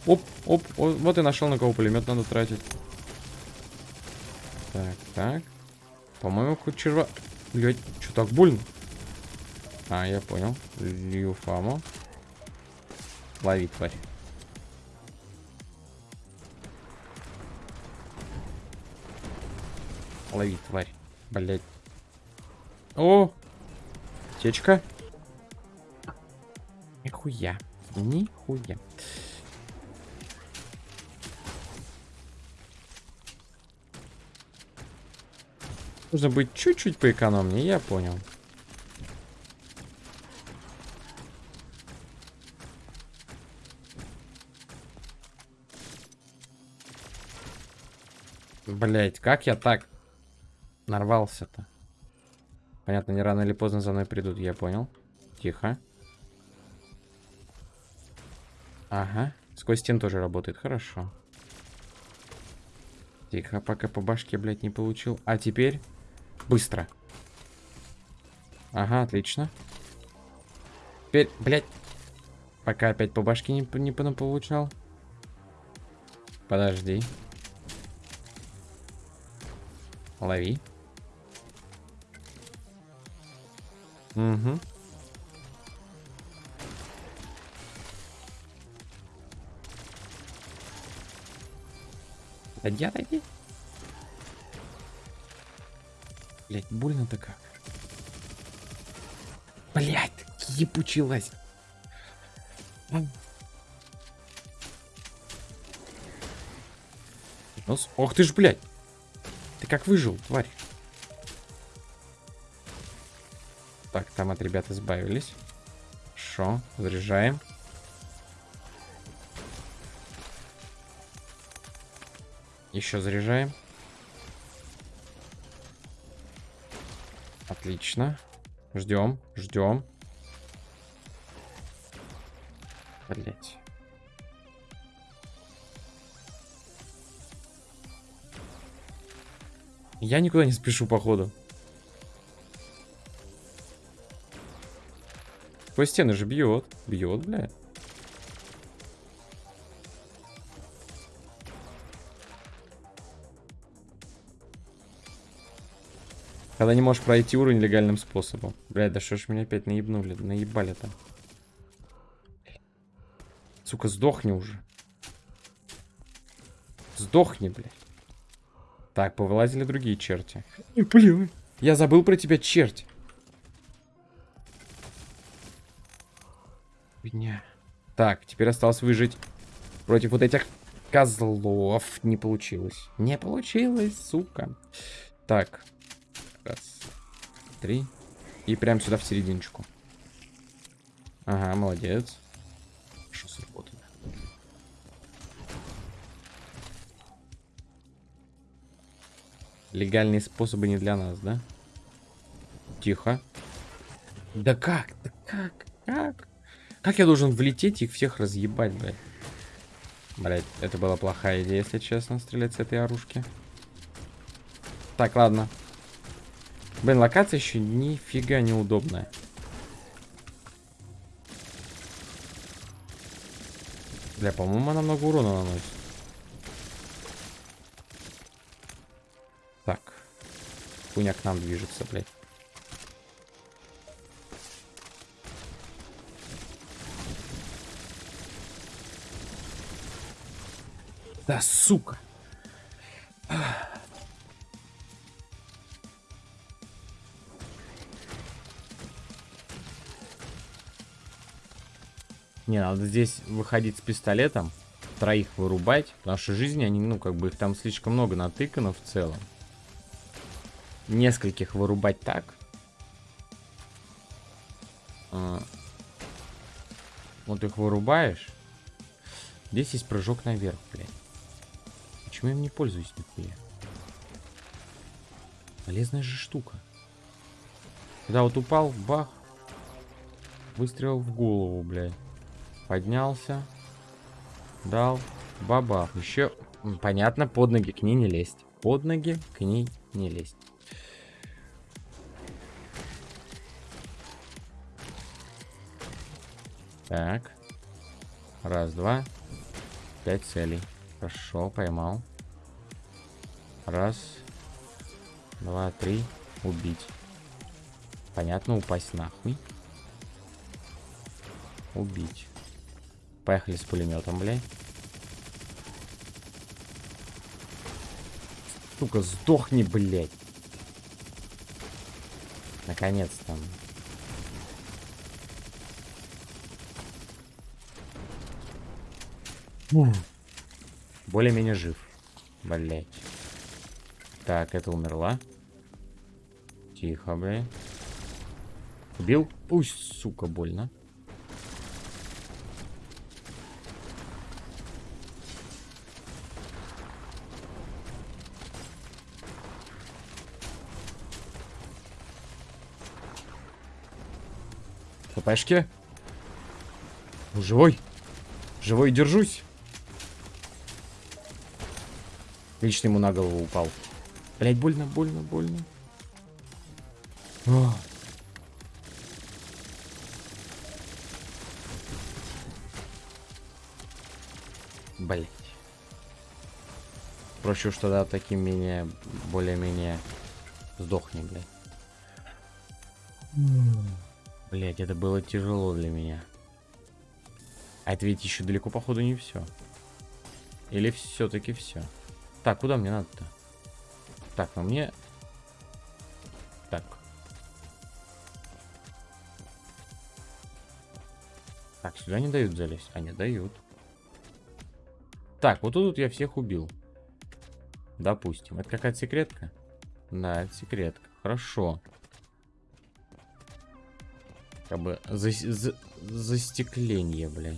[SPEAKER 1] Оп, оп, о, вот и нашел, на кого пулемет надо тратить. Так, так. По-моему, хоть черва... Блять, что так больно? А, я понял. Лью фаму. Лови, тварь. Лови, тварь. Блять. О! Течка. Нихуя. Нихуя. Нужно быть чуть-чуть поэкономнее, я понял. Блять, как я так нарвался-то? Понятно, не рано или поздно за мной придут, я понял. Тихо. Ага, сквозь стен тоже работает, хорошо. Тихо, пока по башке, блядь, не получил. А теперь быстро. Ага, отлично. Теперь, блядь, пока опять по башке не, не получал. Подожди. Лови. Угу. Отойди, отойди. Блять, больно-то как. Блять, ебучилась. Нос. Ох ты ж, блядь. Ты как выжил, тварь? Так, там от ребят избавились. Хорошо, заряжаем. Еще заряжаем. Отлично. Ждем, ждем. Блять. Я никуда не спешу, походу. По стены же бьет. Бьет, бля. Когда не можешь пройти уровень легальным способом. Блядь, да что ж меня опять наебнули, наебали-то. Сука, сдохни уже. Сдохни, блядь. Так, повылазили другие черти. Блин. Я забыл про тебя, черт. Меня. Так, теперь осталось выжить против вот этих козлов. Не получилось. Не получилось, сука. Так. Раз. Три. И прям сюда в серединочку. Ага, молодец. Хорошо Легальные способы не для нас, да? Тихо. Да как? Да как? Как? Как я должен влететь и их всех разъебать, блядь? Блядь, это была плохая идея, если честно, стрелять с этой оружки. Так, ладно. Блин, локация еще нифига неудобная. Бля, по-моему, она много урона наносит. Хуйня к нам движется, блядь. Да, сука. Не, надо здесь выходить с пистолетом, троих вырубать, потому что жизни они, ну, как бы их там слишком много натыкано в целом нескольких вырубать так. А, вот их вырубаешь. Здесь есть прыжок наверх, блядь. Почему я им не пользуюсь нихуя? Полезная же штука. Когда вот упал, бах. Выстрел в голову, блядь. Поднялся. Дал. Бабах. Еще, понятно, под ноги к ней не лезть. Под ноги к ней не лезть. Так. Раз, два. Пять целей. Хорошо, поймал. Раз. Два, три. Убить. Понятно, упасть нахуй. Убить. Поехали с пулеметом, блядь. Сука, сдохни, блядь. Наконец-то. Более-менее жив. Блять. Так, это умерла. Тихо, блядь. Убил? Пусть, сука, больно. ХПшки. Живой. Живой держусь. Лично ему на голову упал. Блять, больно, больно, больно. О. Блять. Проще уж тогда таким менее, более-менее сдохни, блядь. Блять, это было тяжело для меня. А это ведь еще далеко, походу, не все. Или все-таки все. Так, куда мне надо-то? Так, ну мне... Так. Так, сюда не дают залезть. А, не дают. Так, вот тут я всех убил. Допустим. Это какая-то секретка? Да, это секретка. Хорошо. Как бы за, за, застекление, блядь.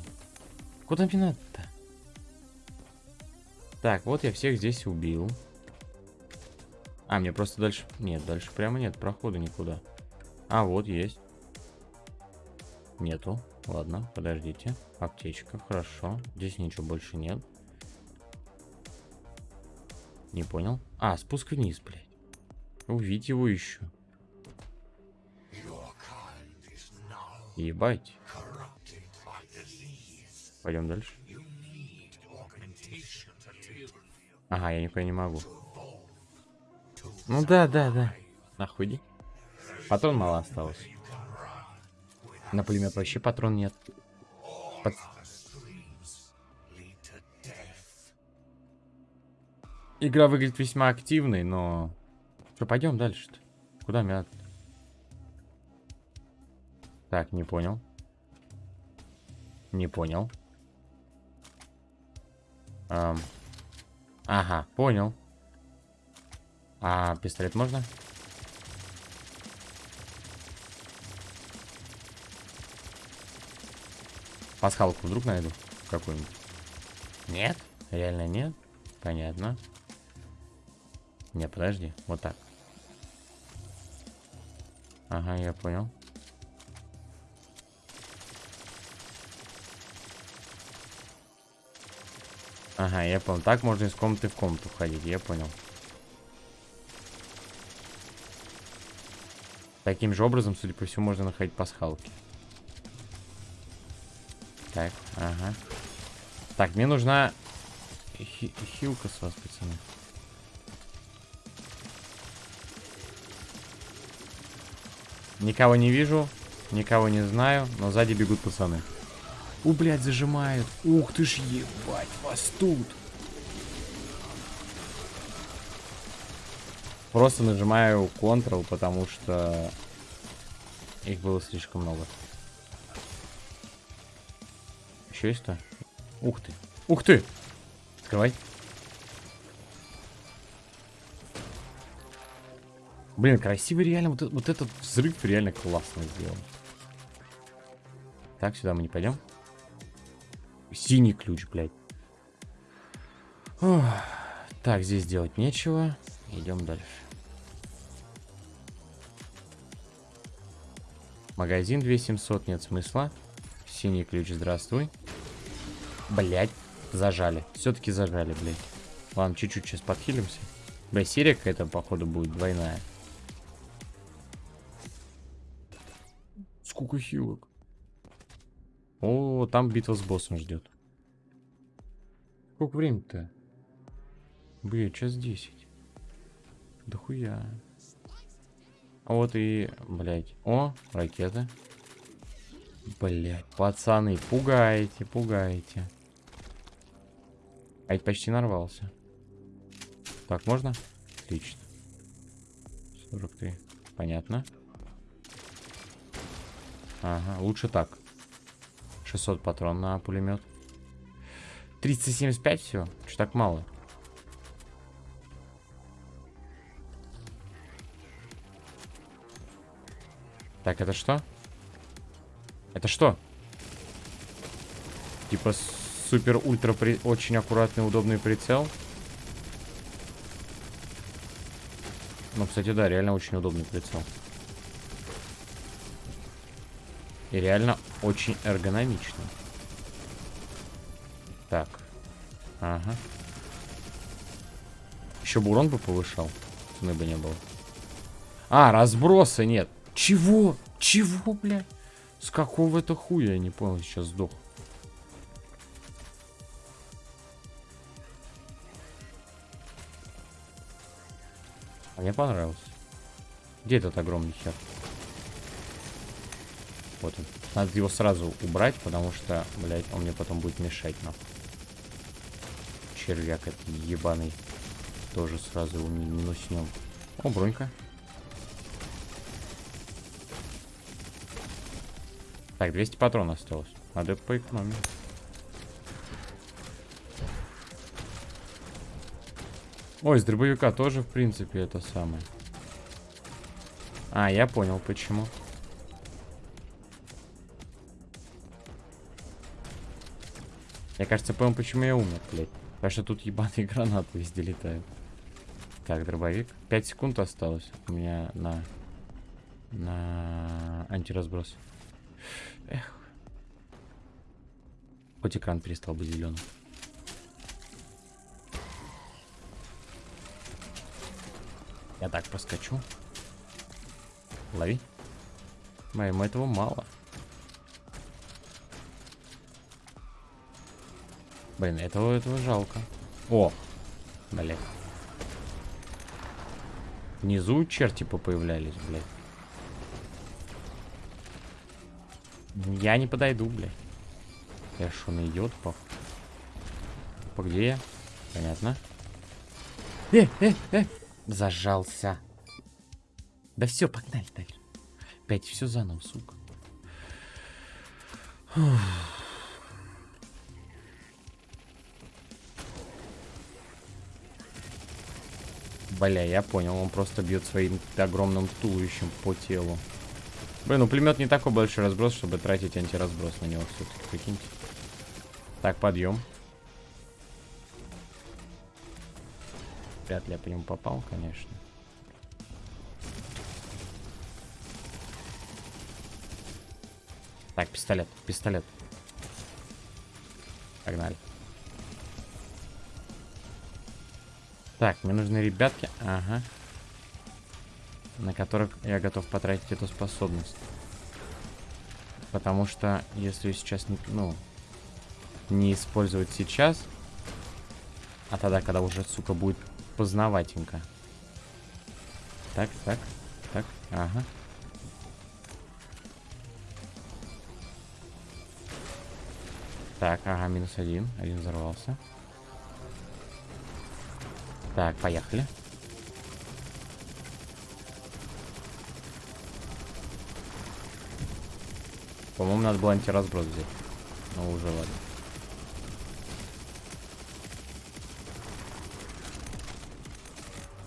[SPEAKER 1] Куда мне надо-то? Так, вот я всех здесь убил. А, мне просто дальше... Нет, дальше прямо нет прохода никуда. А, вот есть. Нету. Ладно, подождите. Аптечка, хорошо. Здесь ничего больше нет. Не понял. А, спуск вниз, блядь. Увидеть его еще. Ебать. Пойдем дальше. Ага, я никуда не могу. Ну да, да, да. Нахуй иди. Патрон мало осталось. На пулемет вообще патрон нет. Пат... Игра выглядит весьма активной, но... Что, пойдем дальше-то? Куда надо? Так, не понял. Не понял. Эм... Ага, понял. А пистолет можно? Пасхалку вдруг найду какую-нибудь? Нет? Реально нет? Понятно. Не, подожди. Вот так. Ага, я понял. Ага, я понял. Так можно из комнаты в комнату ходить, я понял. Таким же образом, судя по всему, можно находить пасхалки. Так, ага. Так, мне нужна Хи хилка с вас, пацаны. Никого не вижу, никого не знаю, но сзади бегут пацаны. У, блядь, зажимают. Ух ты ж, ебать, вас тут. Просто нажимаю Ctrl, потому что их было слишком много. Еще есть-то? Ух ты. Ух ты! Открывай. Блин, красивый реально. Вот, вот этот взрыв реально классно сделан. Так, сюда мы не пойдем. Синий ключ, блядь. Ох. Так, здесь делать нечего. Идем дальше. Магазин 2700, нет смысла. Синий ключ, здравствуй. Блять, зажали. Все-таки зажали, блядь. Ладно, чуть-чуть сейчас подхилимся. Бля, серия какая-то, походу, будет двойная. Сколько хилок. О, там битва с боссом ждет. Сколько времени-то? Блин, час 10. Да хуя. А вот и, блядь. О, ракеты. Блядь, пацаны, пугаете, пугаете. А ведь почти нарвался. Так, можно? Отлично. 43. Понятно. Ага, лучше так. 600 патрон на пулемет. 375 все? Что так мало? Так, это что? Это что? Типа супер-ультра при... очень аккуратный, удобный прицел. Ну, кстати, да, реально очень удобный прицел. И реально очень эргономичный. Так. Ага. Еще бы урон бы повышал. Цены бы не было. А, разброса нет. Чего? Чего, блядь? С какого это хуя? Я не понял, сейчас сдох. А мне понравилось. Где этот огромный хер? Вот он. Надо его сразу убрать, потому что, блядь, он мне потом будет мешать, нахуй. Червяк этот ебаный. Тоже сразу его минуснем. О, бронька. Так, 200 патронов осталось. Надо поэкономить. Ой, с дробовика тоже, в принципе, это самое. А, я понял, почему. Я, кажется, понял, почему я умер, блядь. Потому что тут ебаные гранаты везде летают. Так, дробовик. 5 секунд осталось у меня на... На антиразброс. Эх. Хоть экран перестал быть зеленым. Я так проскочу. Лови. Моему этого мало. Блин, этого, этого жалко. О! Блядь. Внизу черти появлялись, блядь. Я не подойду, блядь. Я что, на идиот пох? По где я? Понятно. Э, э, э! Зажался. Да все, погнали дальше. Опять все заново, сука. Бля, я понял, он просто бьет своим огромным туловищем по телу. Блин, ну пулемет не такой большой разброс, чтобы тратить антиразброс на него все-таки, прикиньте. Так, подъем. Вряд ли я по нему попал, конечно. Так, пистолет, пистолет. Погнали. Так, мне нужны ребятки. Ага на которых я готов потратить эту способность. Потому что если сейчас не, ну, не использовать сейчас, а тогда, когда уже, сука, будет познаватенько. Так, так, так, ага. Так, ага, минус один. Один взорвался. Так, поехали. По-моему, надо было антиразброс взять. Ну, уже ладно.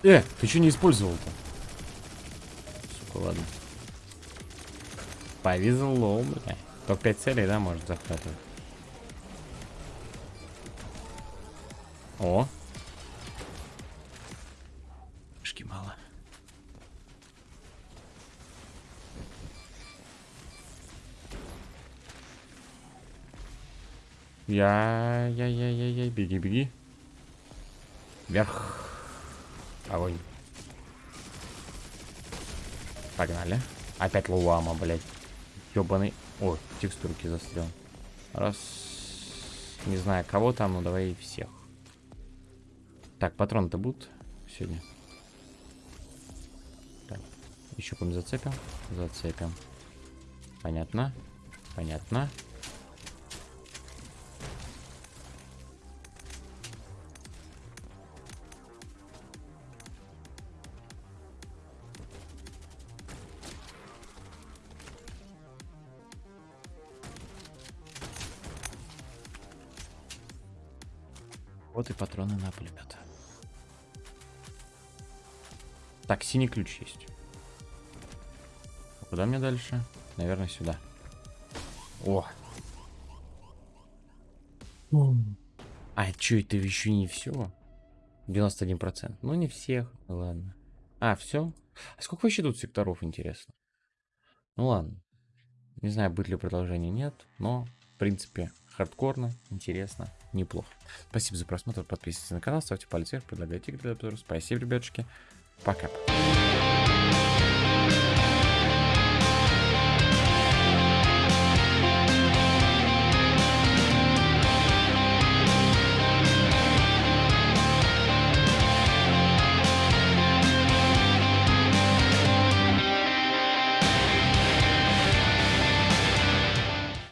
[SPEAKER 1] Э, ты что не использовал-то? Сука, ладно. Повезло, бля. Только 5 целей, да, может захватывать? О, Я, я, я, я, я, беги, беги. Вверх. Огонь. Погнали. Опять луама, блядь. Ёбаный. Ой, текстурки застрял. Раз. Не знаю, кого там, но давай всех. Так, патроны-то будут сегодня? Так, еще по зацепим. Зацепим. Понятно. Понятно. И патроны на пулемет. Так, синий ключ есть. А куда мне дальше? Наверное, сюда. О! А, что, это еще не все? 91%. Ну, не всех. Ладно. А, все? А сколько вообще тут секторов, интересно? Ну, ладно. Не знаю, будет ли продолжение, нет. Но, в принципе, хардкорно, интересно, неплохо. Спасибо за просмотр, подписывайтесь на канал, ставьте палец вверх, предлагайте игры для Спасибо, ребятушки. Пока.